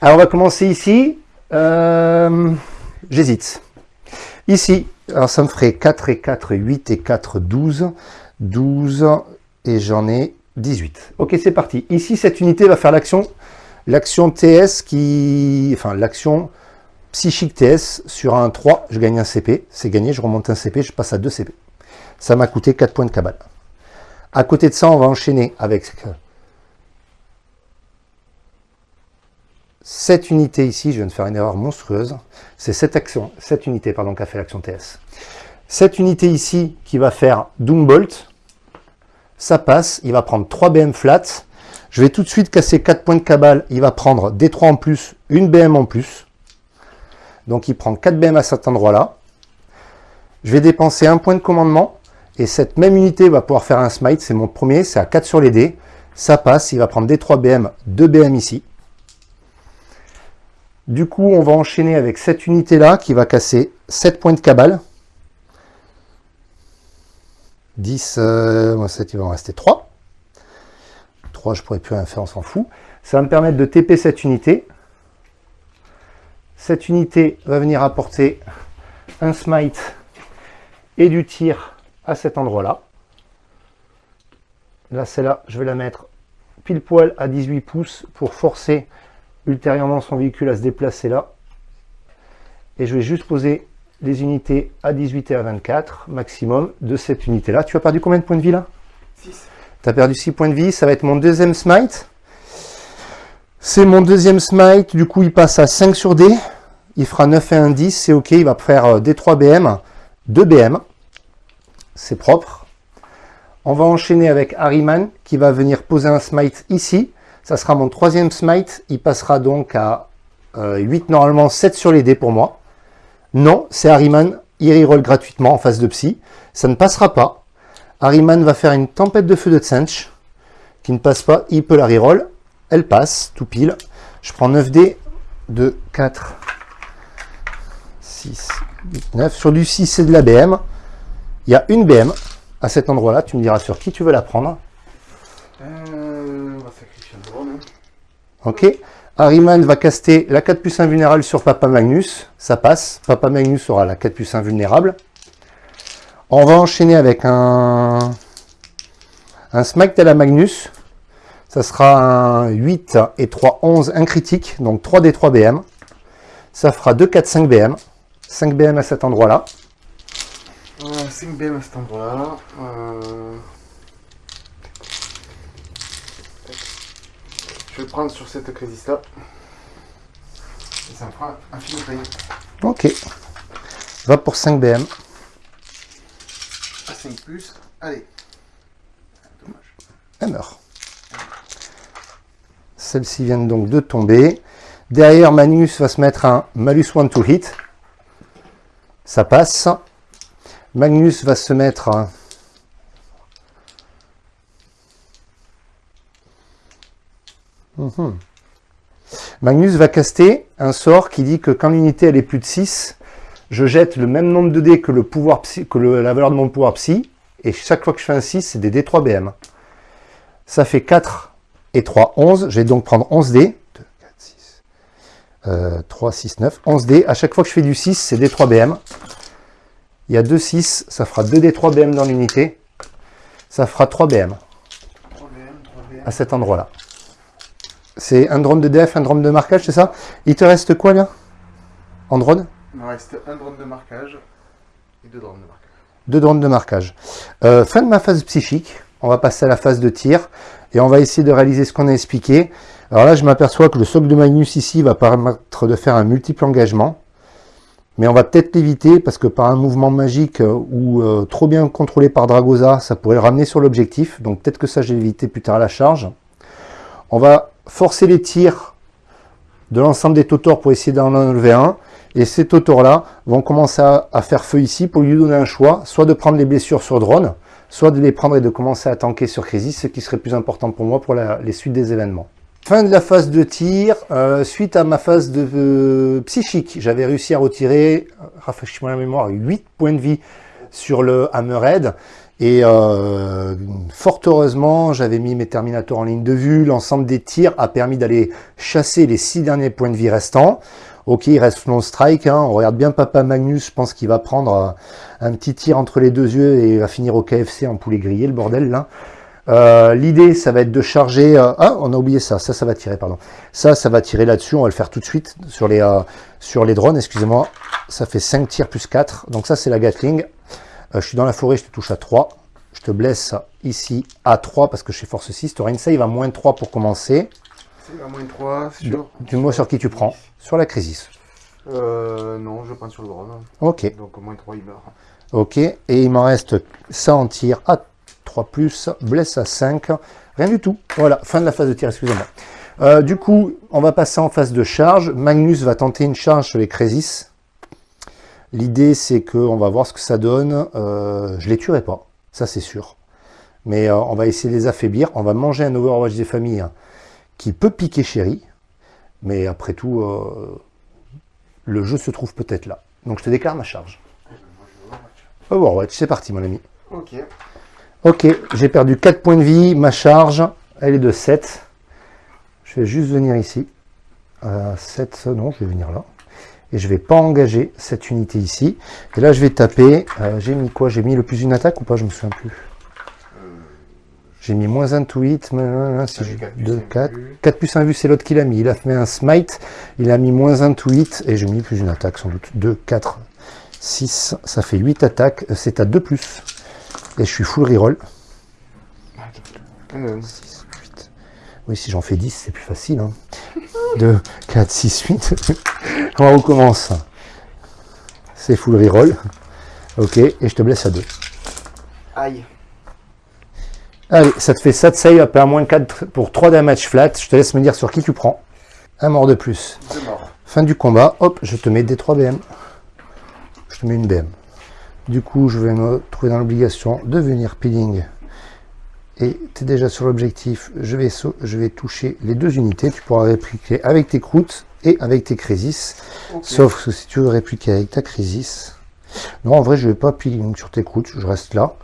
alors on va commencer ici, Euh, j'hésite. Ici, alors ça me ferait 4 et 4, 8 et 4, 12, 12, et j'en ai 18. Ok, c'est parti. Ici, cette unité va faire l'action l'action TS qui... Enfin, l'action psychique TS sur un 3, je gagne un CP. C'est gagné, je remonte un CP, je passe à 2 CP. Ça m'a coûté 4 points de cabale. À côté de ça, on va enchaîner avec cette unité ici. Je viens de faire une erreur monstrueuse. C'est cette action, cette unité pardon, qui a fait l'action TS. Cette unité ici qui va faire Doom Bolt, ça passe, il va prendre 3 BM flat. Je vais tout de suite casser 4 points de cabale, il va prendre des 3 en plus, une BM en plus. Donc il prend 4 BM à cet endroit-là. Je vais dépenser un point de commandement, et cette même unité va pouvoir faire un smite, c'est mon premier, c'est à 4 sur les dés. Ça passe, il va prendre des 3 BM, 2 BM ici. Du coup, on va enchaîner avec cette unité-là qui va casser 7 points de cabale. 10, euh, 7, il va en rester 3. 3, je pourrais plus rien faire, on s'en fout. Ça va me permettre de TP cette unité. Cette unité va venir apporter un smite et du tir à cet endroit-là. Là, celle-là, je vais la mettre pile poil à 18 pouces pour forcer ultérieurement son véhicule à se déplacer là. Et je vais juste poser les unités à 18 et à 24 maximum de cette unité-là. Tu as perdu combien de points de vie là? 6. Tu as perdu 6 points de vie, ça va être mon deuxième smite. C'est mon deuxième smite, du coup il passe à 5 sur D. Il fera 9 et 1, 10, c'est ok, il va faire des 3 BM, 2 BM. C'est propre. On va enchaîner avec Harryman qui va venir poser un smite ici. Ça sera mon troisième smite. Il passera donc à 8, euh, normalement 7 sur les dés pour moi. Non, c'est Harryman. Il reroll gratuitement en phase de psy. Ça ne passera pas. Harryman va faire une tempête de feu de Tsench qui ne passe pas. Il peut la reroll. Elle passe, tout pile. Je prends 9 dés. 2, 4, 6, 8, 9. Sur du 6, c'est de la BM. Il y a une BM à cet endroit-là. Tu me diras sur qui tu veux la prendre. Euh, on va sacrifier un drone. Ok. Harryman va caster la 4 plus 1 vulnérable sur Papa Magnus. Ça passe. Papa Magnus aura la 4 plus 1 vulnérable. On va enchaîner avec un, un Smite à la Magnus. Ça sera un 8 et 3, 11, un critique. Donc 3 des 3 BM. Ça fera 2, 4, 5 BM. 5 BM à cet endroit-là. 5 BM à cet endroit-là. Euh... Je vais prendre sur cette crisis là. Et ça me fera un film de Ok. Va pour 5 BM. À 5 plus. Allez. Dommage. Elle meurt. Celles-ci viennent donc de tomber. Derrière, Magnus va se mettre un malus 1 to hit. Ça passe. Magnus va se mettre un... Mhm. Magnus va caster un sort qui dit que quand l'unité elle est plus de 6, je jette le même nombre de dés que, le pouvoir psy, que la valeur de mon pouvoir psy, et chaque fois que je fais un 6, c'est des dés 3 BM. Ça fait 4 et 3, 11. Je vais donc prendre 11 dés. 2, 4, 6, euh, 3, 6, 9. 11 dés. À chaque fois que je fais du 6, c'est des 3 BM. Il y a 2 6, ça fera 2 d 3 BM dans l'unité. Ça fera 3 BM 3 BM, 3 BM. à cet endroit-là. C'est un drone de def, un drone de marquage, c'est ça? Il te reste quoi là? En drone? Il me reste un drone de marquage et deux drones de marquage. Deux drones de marquage. Euh, fin de ma phase psychique. On va passer à la phase de tir. Et on va essayer de réaliser ce qu'on a expliqué. Alors là, je m'aperçois que le socle de Magnus ici va permettre de faire un multiple engagement. Mais on va peut-être l'éviter parce que par un mouvement magique euh, ou euh, trop bien contrôlé par Dragoza, ça pourrait le ramener sur l'objectif. Donc peut-être que ça, je vais l'éviter plus tard à la charge. On va forcer les tirs de l'ensemble des totors pour essayer d'en enlever un. Et ces totors-là vont commencer à, faire feu ici pour lui donner un choix, soit de prendre les blessures sur drone, soit de les prendre et de commencer à tanker sur Crisis, ce qui serait plus important pour moi pour les suites des événements. Fin de la phase de tir, euh, suite à ma phase de euh, psychique, j'avais réussi à retirer, rafraîchis-moi la mémoire, 8 points de vie sur le Hammerhead. Et euh, fort heureusement, j'avais mis mes Terminators en ligne de vue. L'ensemble des tirs a permis d'aller chasser les 6 derniers points de vie restants. Ok, il reste mon strike. Hein. On regarde bien Papa Magnus. Je pense qu'il va prendre un petit tir entre les deux yeux et va finir au KFC en poulet grillé, le bordel là. Euh, L'idée, ça va être de charger... Euh, ah, on a oublié ça. Ça, ça va tirer, pardon. Ça, ça va tirer là-dessus. On va le faire tout de suite sur les, euh, sur les drones. Excusez-moi. Ça fait 5 tirs plus 4. Donc ça, c'est la Gatling. Euh, je suis dans la forêt, je te touche à 3. Je te blesse ici à 3 parce que je suis force 6. Tu auras une save à moins 3 pour commencer. C'est à moins 3 sur... Dis-moi sur qui tu prends. Sur la Crisis. Euh, non, je prends sur le drone. Ok. Donc au moins 3, il meurt. Ok, et il m'en reste ça en tir à 3+, blesse à 5, rien du tout. Voilà, fin de la phase de tir, excusez-moi. Euh, du coup, on va passer en phase de charge. Magnus va tenter une charge sur les Crésis. L'idée, c'est qu'on va voir ce que ça donne. Euh, je les tuerai pas, ça c'est sûr. Mais euh, on va essayer de les affaiblir. On va manger un Overwatch des familles hein, qui peut piquer Chéri. Mais après tout, euh, le jeu se trouve peut-être là. Donc je te déclare ma charge. Overwatch, c'est parti mon ami. Ok. Ok, j'ai perdu 4 points de vie. Ma charge, elle est de 7. Je vais juste venir ici. Euh, 7, non, je vais venir là. Et je vais pas engager cette unité ici. Et là, je vais taper. euh, j'ai mis quoi? J'ai mis le plus une attaque ou pas? Je me souviens plus. J'ai mis moins 1 to hit, quatre plus 2, un 4. vu. 4 plus 1 vu, c'est l'autre qu'il a mis. Il a fait un smite, il a mis moins 1 to hit, et j'ai mis plus une attaque sans doute. 2, 4, 6, ça fait 8 attaques, Euh, c'est à 2 plus. Et je suis full reroll. 6, 8. Oui, si j'en fais 10, c'est plus facile. Hein. 2, 4, 6, 8. On recommence. C'est full reroll. Ok, et je te blesse à 2. Aïe. Allez, ça te fait ça de save après un moins 4 pour 3 damage flat. Je te laisse me dire sur qui tu prends. Un mort de plus. Deux morts. Fin du combat, hop, je te mets des 3 BM. Je te mets une BM. Du coup, je vais me trouver dans l'obligation de venir peeling. Et tu es déjà sur l'objectif. Je vais, je vais toucher les deux unités. Tu pourras répliquer avec tes croûtes et avec tes crisis. Sauf que si tu veux répliquer avec ta crisis. Non, en vrai, je vais pas peeling sur tes croûtes. Je reste là.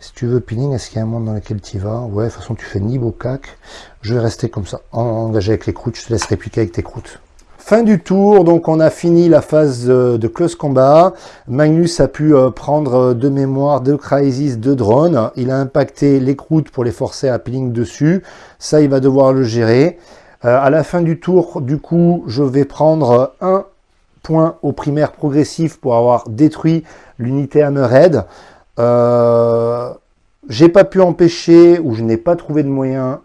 Si tu veux peeling, est-ce qu'il y a un monde dans lequel tu y vas? Ouais, de toute façon, tu fais niveau cac. Je vais rester comme ça, en- engagé avec les croûtes. Je te laisse répliquer avec tes croûtes. Fin du tour, donc on a fini la phase euh, de close combat. Magnus a pu euh, prendre euh, de mémoire deux crisis, deux drones. Il a impacté les croûtes pour les forcer à peeling dessus. Ça, il va devoir le gérer. À la fin du tour, du coup, je vais prendre un point au primaire progressif pour avoir détruit l'unité Hammerhead. Euh, j'ai pas pu empêcher, ou je n'ai pas trouvé de moyen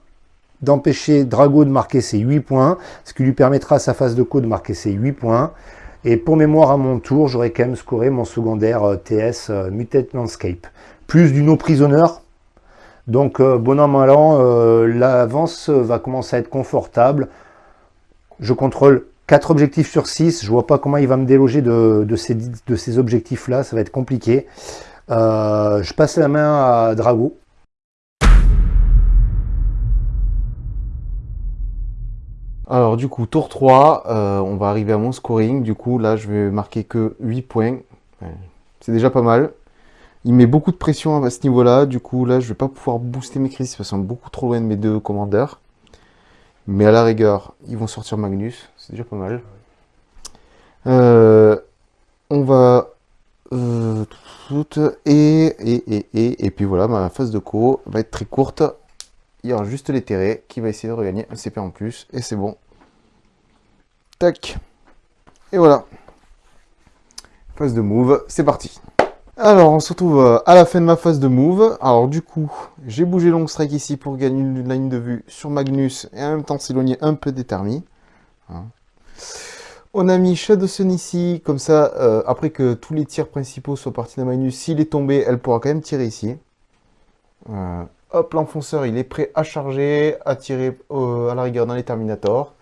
d'empêcher Drago de marquer ses 8 points, ce qui lui permettra à sa phase de co de marquer ses 8 points. Et pour mémoire à mon tour, j'aurais quand même scoré mon secondaire euh, TS euh, Mutate Landscape. Plus du no prisoner. Donc euh, bon an l'avance va commencer à être confortable. Je contrôle 4 objectifs sur 6. Je vois pas comment il va me déloger de, ces, objectifs-là. Ça va être compliqué. Je passe la main à Drago. Alors du coup, tour 3, euh, on va arriver à mon scoring. Du coup, là, je vais marquer que 8 points. C'est déjà pas mal. Il met beaucoup de pression à ce niveau-là. Du coup, là, je vais pas pouvoir booster mes crises parce qu'ils sont beaucoup trop loin de mes deux commandeurs. Mais à la rigueur, ils vont sortir Magnus. C'est déjà pas mal. Euh, on va... euh, et, et, et, et, et puis voilà, ma phase de co va être très courte. Il y aura juste l'éthéré qui va essayer de regagner un CP en plus. Et c'est bon. Tac. Et voilà. Phase de move, c'est parti. Alors, on se retrouve euh, à la fin de ma phase de move. Alors, du coup, j'ai bougé long strike ici pour gagner une ligne de vue sur Magnus et en même temps s'éloigner un peu des thermies. Hein. On a mis Shadowsun ici, comme ça, euh, après que tous les tirs principaux soient partis de Magnus, s'il est tombé, elle pourra quand même tirer ici. Euh, hop, l'enfonceur, il est prêt à charger, à tirer euh, à la rigueur dans les Terminators.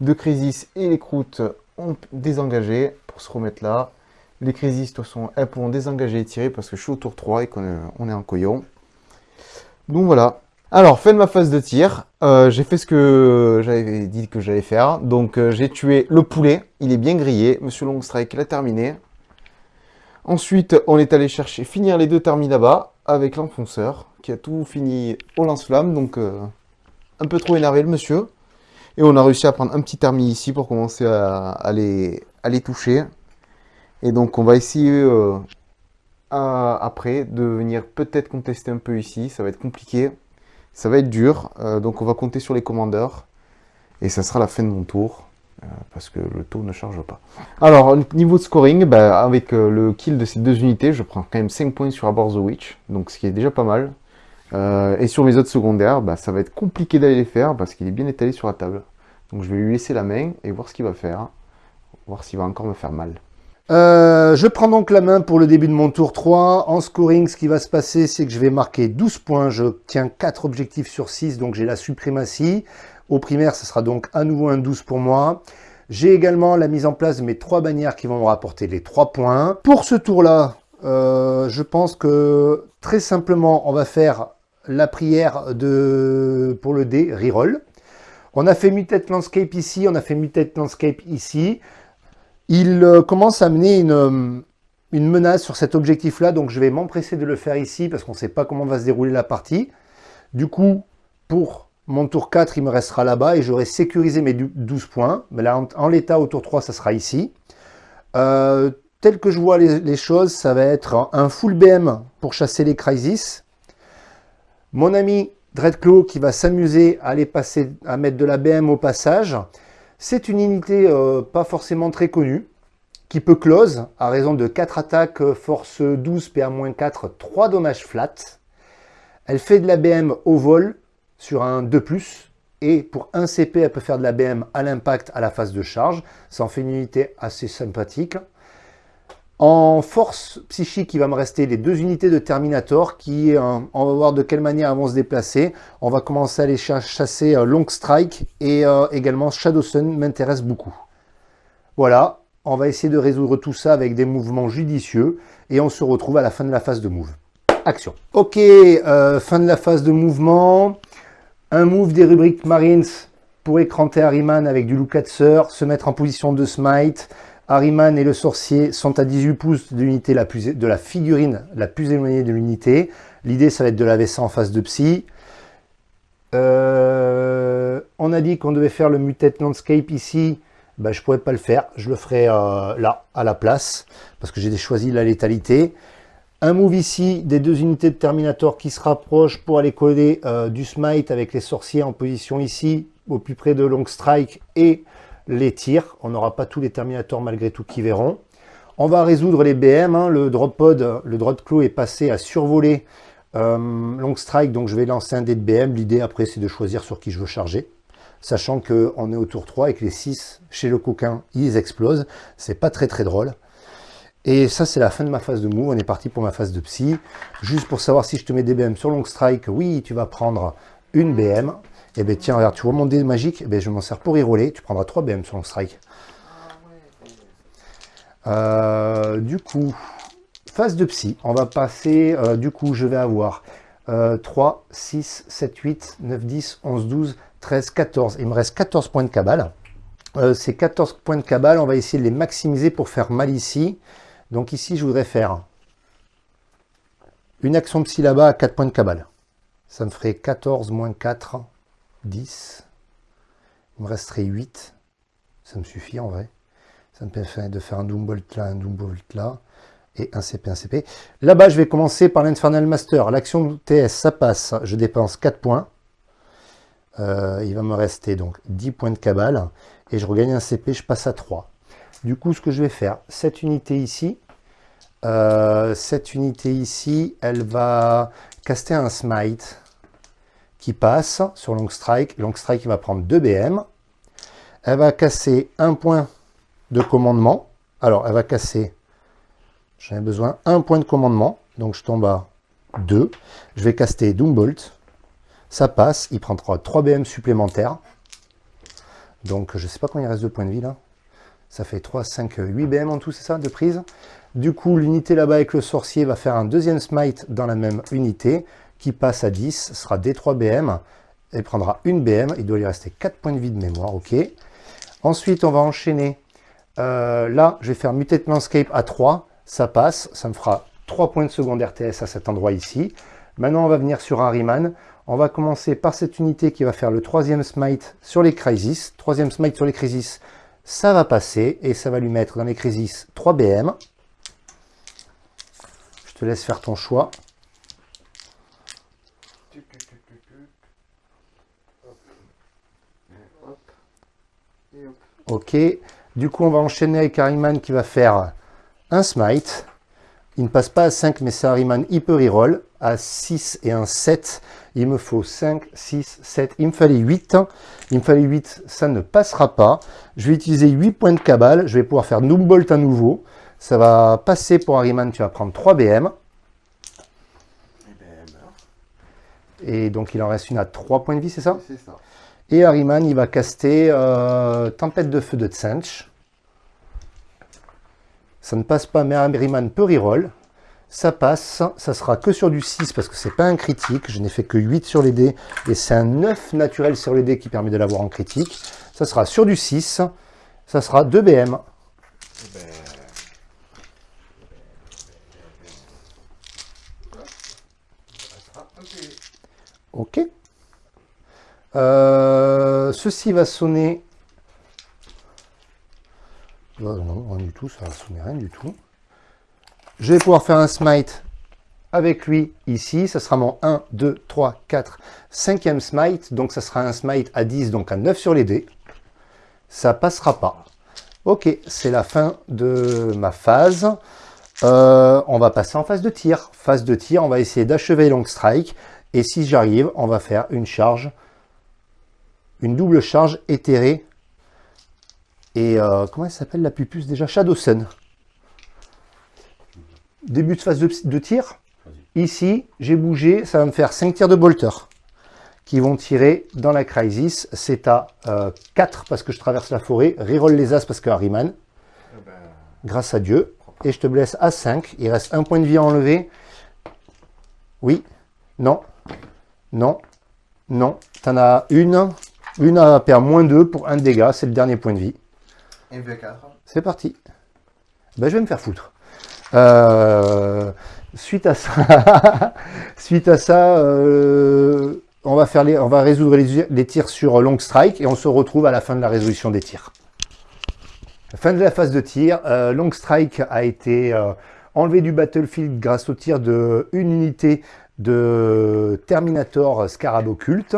De Crisis et les croûtes ont désengagé pour se remettre là. Les Crisis, de toute façon, elles pourront désengager et tirer parce que je suis au tour 3 et qu'on est, en coyon. Donc voilà. Alors, fin de ma phase de tir. Euh, j'ai fait ce que j'avais dit que j'allais faire. Donc, euh, j'ai tué le poulet. Il est bien grillé. Monsieur Longstrike l'a terminé. Ensuite, on est allé chercher, finir les deux termis là-bas avec l'enfonceur qui a tout fini au lance-flamme. Donc, euh, un peu trop énervé le monsieur. Et on a réussi à prendre un petit termi ici pour commencer à, les, toucher. Et donc, on va essayer euh, après de venir peut-être contester un peu ici. Ça va être compliqué. Ça va être dur. Euh, donc, on va compter sur les commandeurs. Et ça sera la fin de mon tour. parce que le taux ne charge pas. Alors, niveau de scoring, bah, avec le kill de ces deux unités, je prends quand même 5 points sur Abort the Witch. Donc, ce qui est déjà pas mal. Euh, et sur mes autres secondaires, bah, ça va être compliqué d'aller les faire parce qu'il est bien étalé sur la table. Donc je vais lui laisser la main et voir ce qu'il va faire. Voir s'il va encore me faire mal. Euh, je prends donc la main pour le début de mon tour 3. En scoring, ce qui va se passer, c'est que je vais marquer 12 points. Je tiens 4 objectifs sur 6, donc j'ai la suprématie. Au primaire, ce sera donc à nouveau un 12 pour moi. J'ai également la mise en place de mes trois bannières qui vont me rapporter les 3 points. Pour ce tour-là, euh, je pense que très simplement, on va faire la prière de, pour le dé, reroll. On a fait Mutate Landscape ici, on a fait Mutate Landscape ici. Il euh, commence à mener une, euh, une menace sur cet objectif-là, donc je vais m'empresser de le faire ici parce qu'on ne sait pas comment va se dérouler la partie. Du coup, pour mon tour 4, il me restera là-bas et j'aurai sécurisé mes 12 points. Mais là, en, l'état, au tour 3, ça sera ici. Euh, tel que je vois les, choses, ça va être un full BM pour chasser les Crisis. Mon ami Dreadclaw qui va s'amuser à aller passer, à mettre de la BM au passage. C'est une unité euh, pas forcément très connue, qui peut close à raison de 4 attaques, euh, force 12, PA-4, 3 dommages flat. Elle fait de la BM au vol sur un 2+, et pour 1 CP, elle peut faire de la BM à l'impact à la phase de charge. Ça en fait une unité assez sympathique. En force psychique, il va me rester les deux unités de Terminator qui, euh, on va voir de quelle manière elles vont se déplacer. On va commencer à les chasser euh, Long Strike et euh, également Shadow Sun m'intéresse beaucoup. Voilà, on va essayer de résoudre tout ça avec des mouvements judicieux et on se retrouve à la fin de la phase de move. Action. Ok, fin de la phase de mouvement. Un move des rubriques Marines pour écranter Harryman avec du Lukatzer, se mettre en position de smite, Harryman et le sorcier sont à 18 pouces de l'unité de la figurine la plus éloignée de l'unité. L'idée, ça va être de laver ça en face de psy. Euh, on a dit qu'on devait faire le Mutate Landscape ici. Ben, je ne pourrais pas le faire. Je le ferai euh, là, à la place, parce que j'ai choisi la létalité. Un move ici des deux unités de Terminator qui se rapprochent pour aller coller euh, du Smite avec les sorciers en position ici, au plus près de Long Strike et les tirs. On n'aura pas tous les Terminators malgré tout qui verront. On va résoudre les BM. Hein. Le drop pod, le drop claw est passé à survoler euh, Long Strike, donc je vais lancer un dé de BM. L'idée après, c'est de choisir sur qui je veux charger. Sachant qu'on est au tour 3 et que les 6 chez le coquin, ils explosent. C'est pas très très drôle. Et ça, c'est la fin de ma phase de move. On est parti pour ma phase de psy. Juste pour savoir si je te mets des BM sur Long Strike, oui, tu vas prendre une BM. Et eh bien tiens, regarde, tu vois mon dé magique, eh bien, je m'en sers pour y roller. Tu prendras 3 BM sur le strike. Euh, du coup, phase de psy. On va passer, euh, du coup, je vais avoir 3, 6, 7, 8, 9, 10, 11, 12, 13, 14. Il me reste 14 points de cabale. Euh, ces 14 points de cabale, on va essayer de les maximiser pour faire mal ici. Donc ici, je voudrais faire une action psy là-bas à 4 points de cabale. Ça me ferait 14 moins 4, 10. Il me resterait 8. Ça me suffit en vrai. Ça me permet de faire un Doombolt là, un Doombolt là. Et un CP, un CP. Là-bas, je vais commencer par l'Infernal Master. L'action TS, ça passe. Je dépense 4 points. Euh, il va me rester donc 10 points de cabale. Et je regagne un CP, je passe à 3. Du coup, ce que je vais faire, cette unité ici, euh, cette unité ici, elle va caster un smite qui passe sur Long Strike. Long Strike va prendre 2 BM. Elle va casser un point de commandement. Alors, elle va casser, j'en ai besoin, un point de commandement. Donc, je tombe à 2. Je vais caster Doombolt. Ça passe. Il prendra 3 BM supplémentaires. Donc, je ne sais pas combien il reste de points de vie là. Ça fait 3, 5, 8 BM en tout, c'est ça, de prise. Du coup, l'unité là-bas avec le sorcier va faire un deuxième smite dans la même unité qui passe à 10 sera D3BM. Elle prendra une BM. Il doit lui rester 4 points de vie de mémoire. ok. Ensuite, on va enchaîner. Euh, là, je vais faire Mutate Landscape à 3. Ça passe. Ça me fera 3 points de seconde RTS à cet endroit ici. Maintenant, on va venir sur Harryman. On va commencer par cette unité qui va faire le troisième smite sur les crisis. Troisième smite sur les crisis, ça va passer et ça va lui mettre dans les crisis 3 BM. Je te laisse faire ton choix. Ok. Du coup, on va enchaîner avec Harryman qui va faire un smite. Il ne passe pas à 5, mais c'est Harryman, il peut reroll. À 6 et un 7, il me faut 5, 6, 7. Il me fallait 8. Il me fallait 8, ça ne passera pas. Je vais utiliser 8 points de cabale. Je vais pouvoir faire Bolt à nouveau. Ça va passer pour Harryman, tu vas prendre 3 BM. Et donc il en reste une à 3 points de vie, c'est ça? C'est ça. Et Harryman, il va caster euh, Tempête de feu de Tsench. Ça ne passe pas, mais Harryman peut reroll. Ça passe, ça sera que sur du 6 parce que c'est pas un critique. Je n'ai fait que 8 sur les dés et c'est un 9 naturel sur les dés qui permet de l'avoir en critique. Ça sera sur du 6, ça sera 2 BM. Ok. Euh, ceci va sonner. Non, non, rien du tout, ça va sonner rien du tout. Je vais pouvoir faire un smite avec lui ici. Ça sera mon 1, 2, 3, 4, 5e smite. Donc ça sera un smite à 10, donc à 9 sur les dés. Ça passera pas. Ok, c'est la fin de ma phase. Euh, on va passer en phase de tir. Phase de tir, on va essayer d'achever Long Strike. Et si j'arrive, on va faire une charge, une double charge éthérée. Et euh, comment elle s'appelle la pupuce déjà? Shadow Sun. Début de phase de, de tir. Ici, j'ai bougé, ça va me faire 5 tirs de bolter qui vont tirer dans la crisis. C'est à euh, 4 parce que je traverse la forêt. Reroll les as parce que Harryman. Grâce à Dieu. Et je te blesse à 5. Il reste un point de vie à enlever. Oui. Non. Non. Non. T'en as une. Une à perdre moins 2 pour un dégât. C'est le dernier point de vie. MV4. C'est parti. Ben, je vais me faire foutre. Euh, suite à ça, suite à ça euh, on, va faire les, on va résoudre les, les, tirs sur long strike et on se retrouve à la fin de la résolution des tirs. Fin de la phase de tir. Euh, long strike a été enlevé du battlefield grâce au tir de une unité de Terminator Scarab Occulte.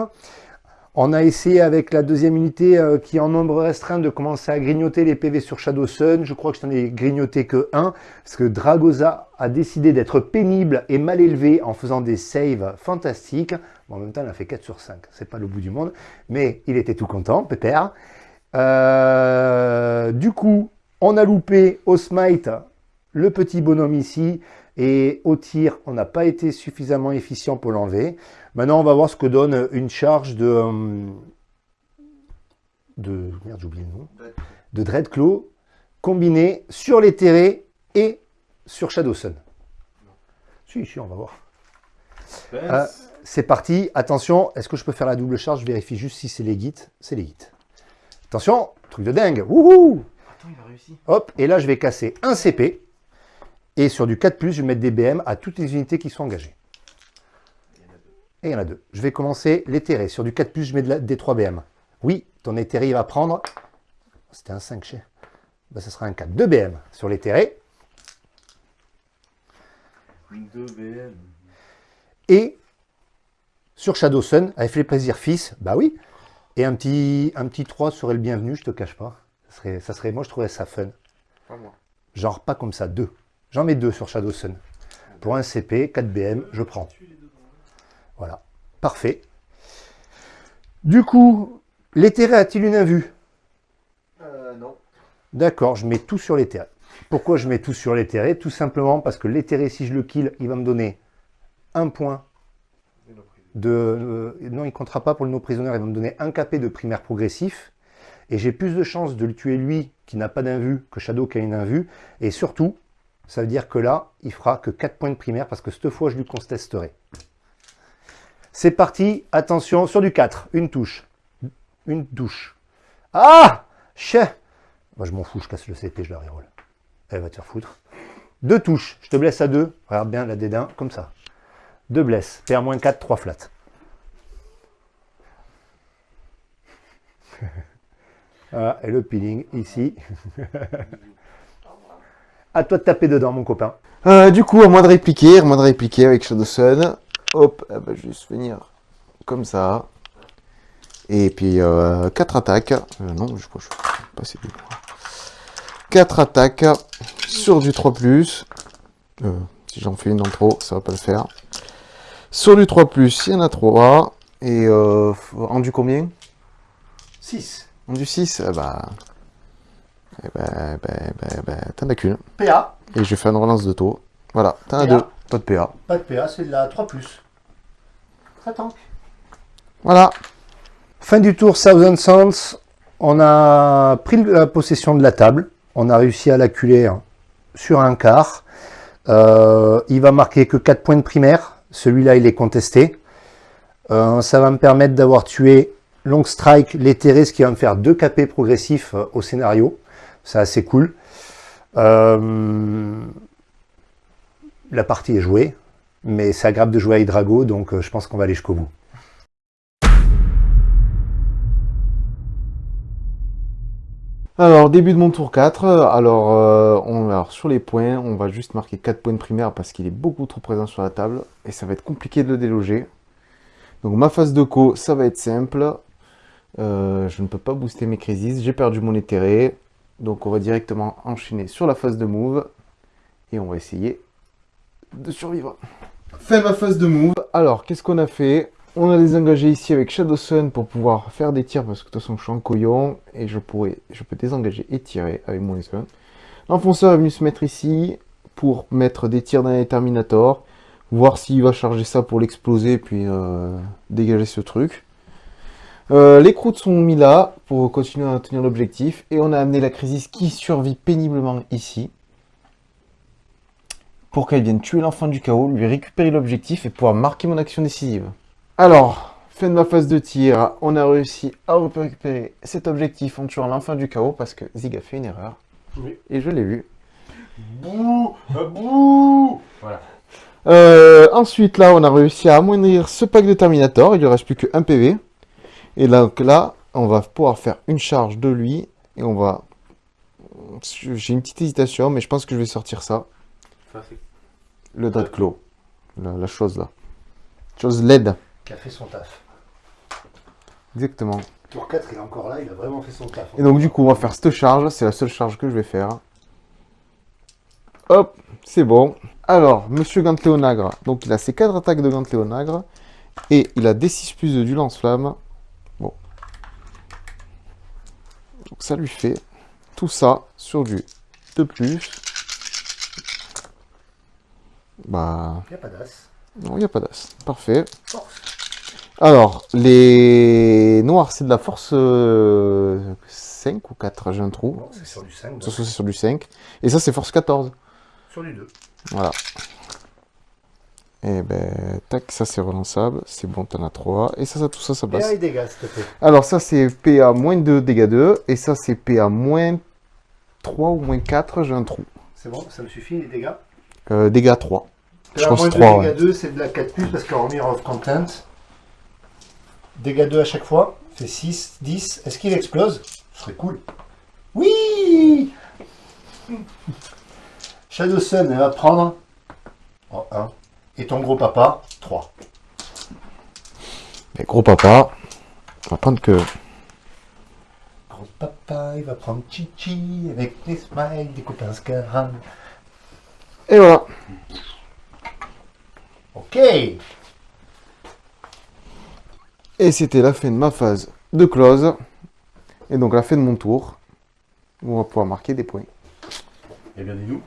On a essayé avec la deuxième unité euh, qui est en nombre restreint de commencer à grignoter les PV sur Shadow Sun. Je crois que je n'en ai grignoté que un parce que Dragoza a décidé d'être pénible et mal élevé en faisant des saves fantastiques. En même temps, il a fait 4 sur 5. C'est pas le bout du monde, mais il était tout content, pépère. Euh, du coup, on a loupé au smite le petit bonhomme ici et au tir, on n'a pas été suffisamment efficient pour l'enlever. Maintenant, on va voir ce que donne une charge de... euh, de merde, j'ai oublié le nom. De Dreadclaw, combinée sur les terrés et sur Shadow Sun. Si, si, on va voir. Euh, c'est parti. Attention, est-ce que je peux faire la double charge? Je vérifie juste si c'est les gits. C'est les gits. Attention, truc de dingue. Wouhou Attends, il a réussi. Hop, et là, je vais casser un CP. Et sur du 4+, je vais mettre des BM à toutes les unités qui sont engagées. Et il y en a deux. Je vais commencer l'éthéré. Sur du 4+, je mets de la- des 3 BM. Oui, ton éthéré, il va prendre... C'était un 5 chez... Ben, ce sera un 4. 2 BM sur l'éthéré. 2 BM. Et sur Shadow Sun, avait fait plaisir fils, bah oui. Et un petit, un petit 3 serait le bienvenu, je te cache pas. Ça serait, ça serait, moi, je trouverais ça fun. Pas moi. Genre pas comme ça, 2. J'en mets 2 sur Shadow Sun. Pour un CP, 4 BM, je prends. Voilà, parfait. Du coup, l'éthéré a-t-il une invue? Euh, non. D'accord, je mets tout sur l'éthéré. Pourquoi je mets tout sur l'éthéré Tout simplement parce que l'éthéré, si je le kill, il va me donner un point de... euh, non, il ne comptera pas pour le no prisonnier, il va me donner un KP de primaire progressif. Et j'ai plus de chances de le tuer lui, qui n'a pas d'invue, que Shadow qui a une invue. Et surtout, ça veut dire que là, il fera que 4 points de primaire, parce que cette fois, je lui contesterai. C'est parti, attention, sur du 4, une touche. Une touche. Ah Chais Moi, je m'en fous, je casse le CP, je la reroll. Elle va te faire foutre. Deux touches, je te blesse à deux. Regarde bien la dédain, comme ça. Deux blesses, PR-4, 3 flats. Voilà, et le peeling ici. à toi de taper dedans, mon copain. Euh, du coup, à moi de répliquer, à moi de répliquer avec Shadow Sun. Hop, eh ben, je vais juste venir comme ça. Et puis, 4 attaques. Euh, non, je crois que je passer deux. 4 attaques sur du 3+. Euh, si j'en fais une en trop, ça va pas le faire. Sur du 3+, il y en a 3. Et euh, en du combien? 6. En du 6 eh bah, Eh ben, ben, ben, ben, t'en as qu'une. PA, Et je fais une relance de taux. Voilà, t'en as deux. Pas de PA. pas de PA, c'est de la 3+. Ça tank. Voilà. Fin du tour Thousand Sands, on a pris la possession de la table, on a réussi à l'acculer sur un quart. Euh, il va marquer que 4 points de primaire, celui-là il est contesté. Euh, ça va me permettre d'avoir tué Long Strike, l'éthéré, ce qui va me faire 2 KP progressifs euh, au scénario. C'est assez cool. Euh, la partie est jouée, mais c'est agréable de jouer à Hydrago, donc euh, je pense qu'on va aller jusqu'au bout. Alors, début de mon tour 4. Alors, euh, on, alors, sur les points, on va juste marquer 4 points de primaire parce qu'il est beaucoup trop présent sur la table. Et ça va être compliqué de le déloger. Donc, ma phase de co, ça va être simple. Euh, je ne peux pas booster mes crises. J'ai perdu mon éthéré. Donc, on va directement enchaîner sur la phase de move. Et on va essayer de survivre. Fait ma phase de move. Alors, qu'est-ce qu'on a fait? On a désengagé ici avec Shadow Sun pour pouvoir faire des tirs parce que de toute façon je suis en couillon et je pourrais, je peux désengager et tirer avec mon Sun. L'enfonceur est venu se mettre ici pour mettre des tirs dans les Terminator, voir s'il va charger ça pour l'exploser puis euh, dégager ce truc. Euh, les croûtes sont mis là pour continuer à tenir l'objectif et on a amené la Crisis qui survit péniblement ici pour qu'elle vienne tuer l'enfant du chaos, lui récupérer l'objectif et pouvoir marquer mon action décisive. Alors, fin de ma phase de tir, on a réussi à récupérer cet objectif en tuant l'enfant du chaos parce que Zig a fait une erreur. Oui. Et je l'ai vu. Bouh Bouh Euh, ensuite, là, on a réussi à amoindrir ce pack de Terminator. Il ne reste plus qu'un PV. Et donc là, on va pouvoir faire une charge de lui. Et on va... J'ai une petite hésitation, mais je pense que je vais sortir ça. Le Dreadclaw. La, la chose là. Chose LED. Qui a fait son taf. Exactement. Tour 4, il est encore là, il a vraiment fait son taf. Et donc du coup, on va faire cette charge. C'est la seule charge que je vais faire. Hop, c'est bon. Alors, Monsieur Gantléonagre. Donc il a ses 4 attaques de Gantléonagre. Et il a D6 plus 2 du lance-flamme. Bon. Donc ça lui fait tout ça sur du 2 plus. Bah, Il n'y a pas d'as. non, il n'y a pas d'as. Parfait. Force. Alors, les noirs, c'est de la force euh, 5 ou 4, j'ai un trou. Bon, c'est sur du 5. Ça, c'est sur du 5. Et ça, c'est force 14. Sur du 2. Voilà. Et ben, tac, ça c'est relançable. C'est bon, t'en as 3. Et ça, ça, tout ça, ça passe. PA et dégâts, s'il te plaît. Alors, ça, c'est PA moins 2, dégâts 2. Et ça, c'est PA moins 3 ou moins 4, j'ai un trou. C'est bon, ça me suffit, les dégâts. Euh, dégâts 3. Je pense moins de 3, dégâts ouais. 2, c'est de la 4 plus parce qu'en Mirror of Content. Dégâts 2 à chaque fois. Fait 6, 10. Est-ce qu'il explose? Ce serait cool. Oui Shadow Sun, elle va prendre. Oh, 1. Et ton gros papa, 3. Mais gros papa, on va prendre que. Gros papa, il va prendre Chichi avec les smiles des copains Scaram. Et voilà. Ok Et c'était la fin de ma phase de close. Et donc la fin de mon tour. Où on va pouvoir marquer des points. Eh bien, dis-nous.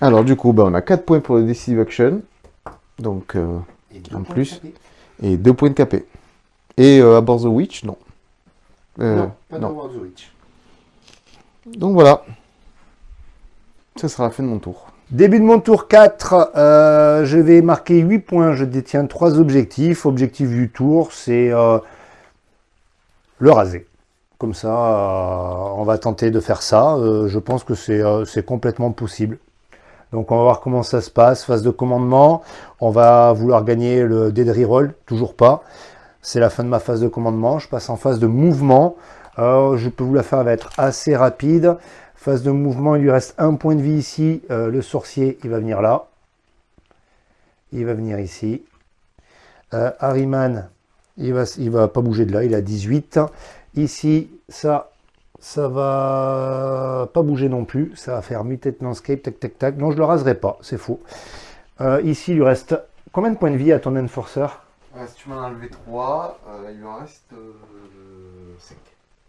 Alors du coup, bah, on a 4 points pour le Decisive Action. Donc, euh, Et En plus. et 2 points de KP. Et euh, Abort the Witch, non. Euh, non, pas non. the Witch. Donc voilà. Ce sera la fin de mon tour. Début de mon tour 4, euh, je vais marquer 8 points. Je détiens 3 objectifs. Objectif du tour, c'est euh, le raser. Comme ça, euh, on va tenter de faire ça. Je pense que c'est complètement possible. Donc on va voir comment ça se passe. Phase de commandement. On va vouloir gagner le dead reroll. Toujours pas. C'est la fin de ma phase de commandement. Je passe en phase de mouvement. Je peux vous la faire, elle va être assez rapide. Phase de mouvement, il lui reste un point de vie ici. Euh, le sorcier, il va venir là. Il va venir ici. Euh, Harryman, il va, il va pas bouger de là, il a 18. Ici, ça, ça va pas bouger non plus. Ça va faire mutate landscape, tac, tac, tac. Non, je le raserai pas, c'est faux. Euh, ici, il lui reste combien de points de vie à ton enforcer? Si tu m'en as enlevé 3, il me reste 5.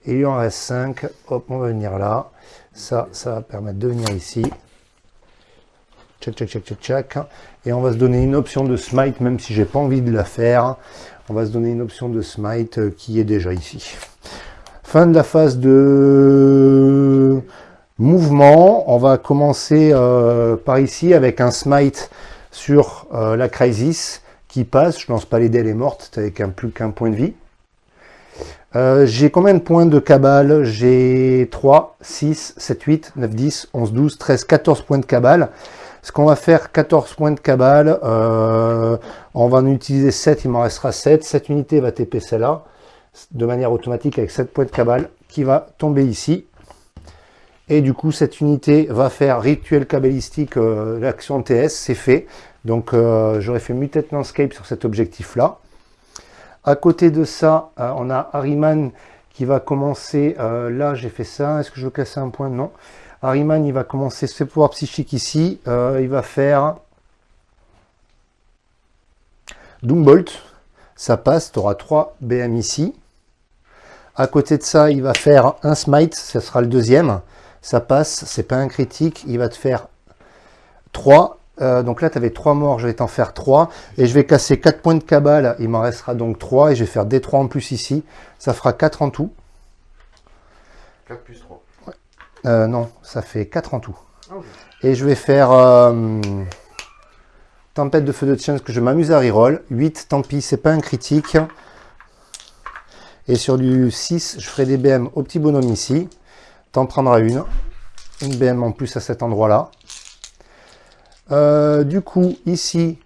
Et il en reste 5. Hop, on va venir là. Ça, ça va permettre de venir ici. Check, check, check, check, check. Et on va se donner une option de smite, même si j'ai pas envie de la faire. On va se donner une option de smite euh, qui est déjà ici. Fin de la phase de mouvement. On va commencer euh, par ici avec un smite sur euh, la crisis qui passe. Je lance pas les dés, elle est avec un, plus qu'un point de vie. Euh, j'ai combien de points de cabale? J'ai 3, 6, 7, 8, 9, 10, 11, 12, 13, 14 points de cabale. Ce qu'on va faire, 14 points de cabale, euh, on va en utiliser 7, il m'en restera 7. Cette unité va TP celle-là, de manière automatique avec 7 points de cabale, qui va tomber ici. Et du coup, cette unité va faire rituel cabalistique, euh, l'action TS, c'est fait. Donc, j'aurais fait Mutate Landscape sur cet objectif-là. À côté de ça, euh, on a Harriman qui va commencer, là j'ai fait ça, est-ce que je veux casser un point? Non. Harriman, il va commencer ce pouvoir psychique ici, il va faire Doombolt, ça passe, tu auras 3 BM ici. À côté de ça, il va faire un Smite, ce sera le deuxième ça passe, c'est pas un critique, il va te faire 3. Euh, donc là, tu avais 3 morts, je vais t'en faire 3. Et je vais casser 4 points de cabale, il m'en restera donc 3. Et je vais faire des 3 en plus ici. Ça fera 4 en tout. 4 plus 3. Euh, non, ça fait 4 en tout. Ah, et je vais faire euh, Tempête de feu de chance que je m'amuse à reroll. 8, tant pis, c'est pas un critique. Et sur du 6, je ferai des BM au petit bonhomme ici. T'en prendras une. Une BM en plus à cet endroit-là. Euh, du coup, ici,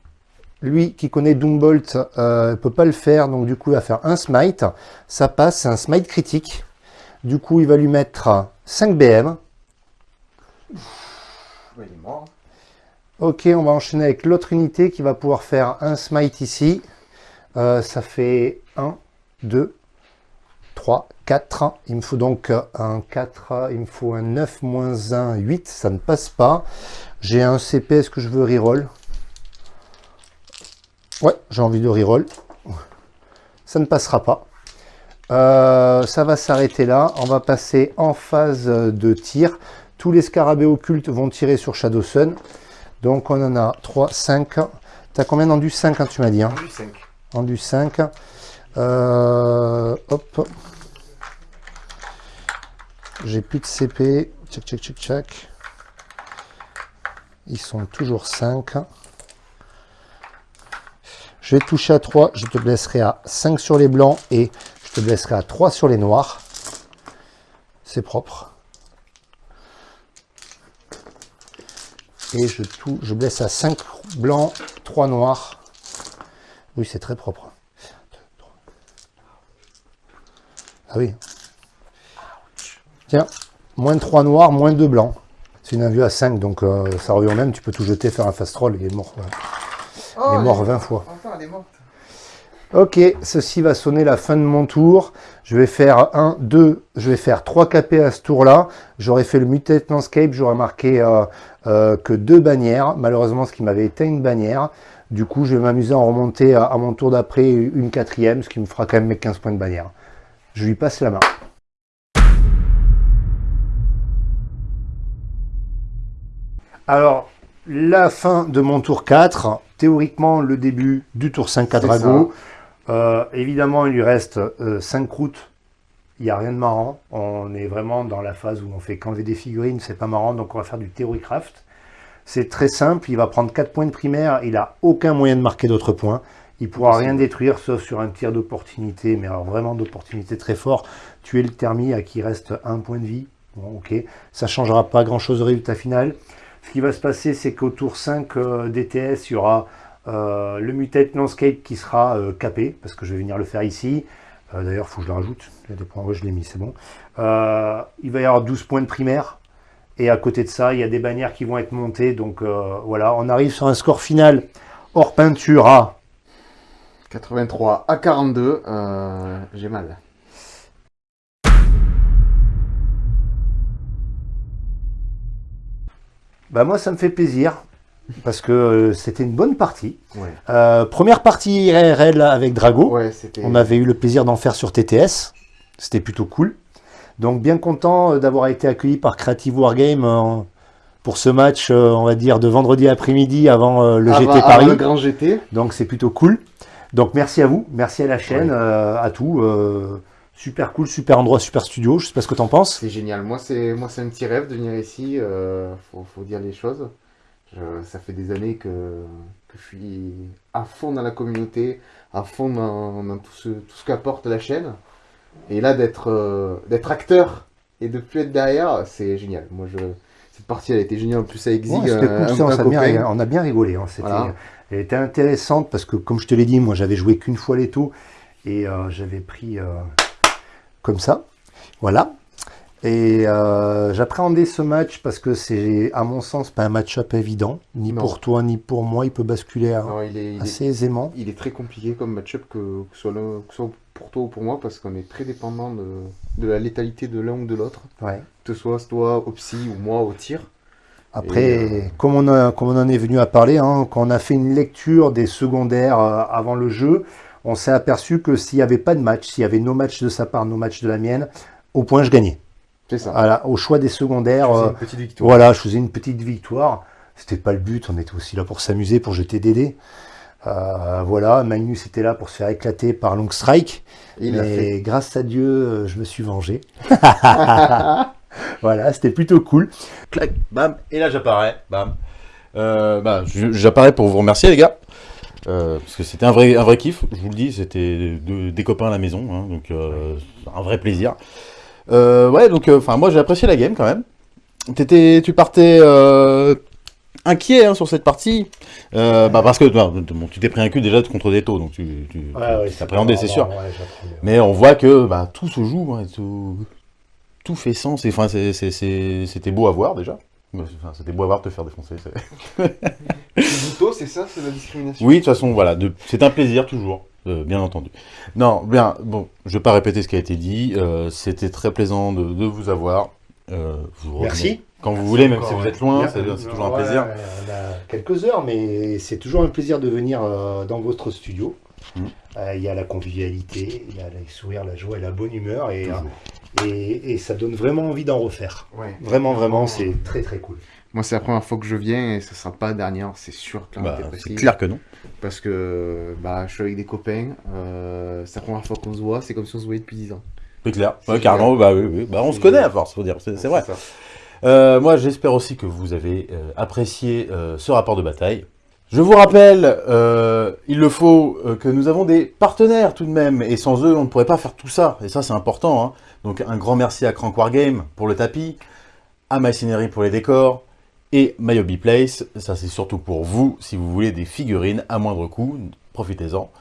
lui qui connaît Doombolt ne euh, peut pas le faire. Donc du coup, il va faire un smite. Ça passe, c'est un smite critique. Du coup, il va lui mettre 5 BM. il est mort. Ok, on va enchaîner avec l'autre unité qui va pouvoir faire un smite ici. Euh, ça fait 1, 2, 3, 4. Il me faut donc un 4, il me faut un 9 moins 1, 8. Ça ne passe pas. J'ai un CP, est-ce que je veux reroll? Ouais, j'ai envie de reroll. Ça ne passera pas. Euh, ça va s'arrêter là. On va passer en phase de tir. Tous les scarabées occultes vont tirer sur Shadow Sun. Donc on en a 3, 5. Tu as combien d'endu 5 quand tu m'as dit hein Endu 5. Endu 5. Euh, hop. J'ai plus de CP. Check, check, check, check. Ils sont toujours 5. Je vais toucher à 3. Je te blesserai à 5 sur les blancs et je te blesserai à 3 sur les noirs. C'est propre. Et je, je blesse à 5 blancs, 3 noirs. Oui, c'est très propre. Ah oui. Tiens, moins 3 noirs, moins 2 blancs. C'est une à 5, donc euh, ça revient même. Tu peux tout jeter, faire un fast roll, il est mort. il est mort 20 fois. Enfin, elle est morte. Ok, ceci va sonner la fin de mon tour. Je vais faire 1, 2, je vais faire 3 KP à ce tour-là. J'aurais fait le Mutate Landscape, j'aurais marqué euh, euh, que deux bannières. Malheureusement, ce qui m'avait été une bannière. Du coup, je vais m'amuser à en remonter à, à mon tour d'après une quatrième, ce qui me fera quand même mes 15 points de bannière. Je lui passe la main. Alors, la fin de mon tour 4, théoriquement le début du tour 5 à Drago. Euh, évidemment, il lui reste 5 euh, routes. Il n'y a rien de marrant. On est vraiment dans la phase où on fait qu'enlever des figurines, c'est pas marrant, donc on va faire du Theorycraft. C'est très simple, il va prendre 4 points de primaire, il n'a aucun moyen de marquer d'autres points. Il pourra rien détruire sauf sur un tir d'opportunité, mais alors vraiment d'opportunité très fort. Tuer le thermi à qui reste un point de vie. Bon, ok, ça changera pas grand chose au résultat final. Ce qui va se passer, c'est qu'au tour 5 euh, DTS, il y aura euh, le Mutate Landscape qui sera euh, capé, parce que je vais venir le faire ici. D'ailleurs, il faut que je le rajoute. Je l'ai mis, c'est bon. il va y avoir 12 points de primaire. Et à côté de ça, il y a des bannières qui vont être montées. Donc voilà, on arrive sur un score final hors peinture à 83 à 42. J'ai mal. Bah moi, ça me fait plaisir parce que euh, c'était une bonne partie. Euh, première partie IRL avec Drago. On avait eu le plaisir d'en faire sur TTS. C'était plutôt cool. Donc bien content euh, d'avoir été accueilli par Creative Wargame euh, pour ce match, on va dire, de vendredi après-midi avant le Avant- GT avant Paris. le grand GT. Donc c'est plutôt cool. Donc merci à vous, merci à la chaîne, à tout. Super cool, super endroit, super studio. Je sais pas ce que t'en penses. C'est génial. Moi, c'est moi, c'est un petit rêve de venir ici. euh, faut, faut dire les choses. Je- ça fait des années que, que je suis à fond dans la communauté, à fond dans, dans tout ce, tout ce qu'apporte la chaîne. Et là, d'être euh, d'être acteur et de plus être derrière, c'est génial. Moi, je cette partie, elle été géniale. En plus, avec Zig, Ouais, c'était un- cool, un- ça, on, bien, a bien rigolé. hein, Voilà. Elle était intéressante parce que, comme je te l'ai dit, moi j'avais joué qu'une fois les taux et euh, j'avais pris euh, comme ça. Voilà. Et euh, j'appréhendais ce match parce que c'est, à mon sens, pas un match-up évident, ni Non. pour toi ni pour moi. Il peut basculer Non, il est, il est- assez aisément. il est très compliqué comme match-up que, que ce soit, le- que ce soit pour toi ou pour moi parce qu'on est très dépendant de, de la létalité de l'un ou de l'autre. Ouais. Que ce soit toi au psy ou moi au tir. Après, euh, comme, on a, comme on en est venu à parler, hein, quand on a fait une lecture des secondaires euh, avant le jeu, on s'est aperçu que s'il n'y avait pas de match, s'il y avait nos matchs de sa part, nos matchs de la mienne, au point je gagnais. C'est ça. Voilà, au choix des secondaires, C'est euh, une petite victoire. voilà, je faisais une petite victoire. C'était pas le but, on était aussi là pour s'amuser, pour jeter des dés. Euh, voilà, Magnus était là pour se faire éclater par Long Strike. Il mais grâce à Dieu, euh, je me suis vengé. voilà, c'était plutôt cool. clac, bam, et là j'apparais, bam. Euh, bah, je- j'apparais pour vous remercier les gars, Euh, parce que c'était un vrai, un vrai kiff, je vous le dis, c'était de- des copains à la maison, hein, donc euh, un vrai plaisir. Euh, ouais, donc enfin moi j'ai apprécié la game quand même. Tu partais inquiet hein, sur cette partie, bah, parce que bah, bon, tu t'es pris un cul déjà contre des taux, donc tu, tu t'appréhendais, c'est sûr. Mais on voit que bah, tout se joue, hein, tout, tout fait sens. et, c'était beau à voir déjà. Enfin, c'était beau à voir te faire défoncer. c'est- ça, c'est la discrimination. Oui, de toute façon, voilà, de- c'est un plaisir toujours, euh, bien entendu. Non, bien, bon, je vais pas répéter ce qui a été dit. euh, c'était très plaisant de, de vous avoir. Euh, vous Merci. Quand vous voulez, même si vous êtes loin, c'est toujours un plaisir. On a quelques heures, mais c'est toujours un plaisir de venir euh, dans votre studio. Mhm. Euh, Il y a la convivialité, il y a les sourires, la joie et la bonne humeur, et, euh, et, et ça donne vraiment envie d'en refaire. Ouais. Vraiment, vraiment, c'est très très cool. Moi, c'est la première fois que je viens et ce sera pas la dernière, c'est sûr. Bah, c'est clair que non. Parce que bah, je suis avec des copains, euh, c'est la première fois qu'on se voit, c'est comme si on se voyait depuis 10 ans. C'est clair. C'est Ouais, carrément, bah oui, oui. Bah, on se connaît à force, faut dire. C'est c'est vrai. ça. Euh, moi, j'espère aussi que vous avez euh, apprécié euh, ce rapport de bataille. Je vous rappelle, euh, il le faut, euh, que nous avons des partenaires tout de même, et sans eux, on ne pourrait pas faire tout ça, et ça, c'est important. hein. Donc, un grand merci à Crank Wargame pour le tapis, à MyCinery pour les décors, et MyHobby Place, ça c'est surtout pour vous, si vous voulez des figurines à moindre coût, profitez-en.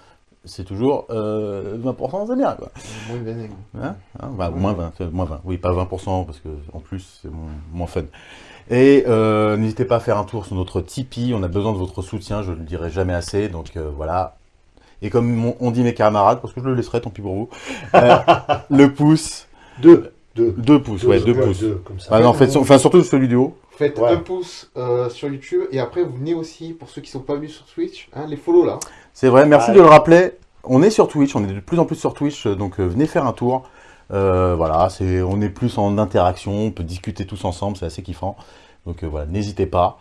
C'est toujours euh, 20%, c'est bien, quoi. Moins. Hein Hein? Bah, moins 20, euh, moins 20, oui, pas 20%, parce que en plus, c'est moins fun. Et euh, n'hésitez pas à faire un tour sur notre Tipeee, on a besoin de votre soutien, je ne le dirai jamais assez, donc euh, voilà. Et comme on, on dit mes camarades, parce que je le laisserai, tant pis pour vous, euh, le pouce, Deux, deux. deux pouces, ouais, deux pouces. deux, comme ça. Ah non, faites, enfin surtout celui du haut. Faites Ouais. un pouce euh, sur YouTube et après vous venez aussi, pour ceux qui sont pas venus sur Twitch, hein, les follow là. C'est vrai, merci de le rappeler. On est sur Twitch, on est de plus en plus sur Twitch, donc euh, venez faire un tour. Euh, voilà, on est plus en interaction, on peut discuter tous ensemble, c'est assez kiffant. Donc euh, voilà, n'hésitez pas.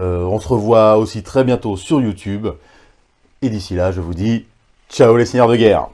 Euh, on se revoit aussi très bientôt sur YouTube. Et d'ici là, je vous dis ciao les seigneurs de guerre.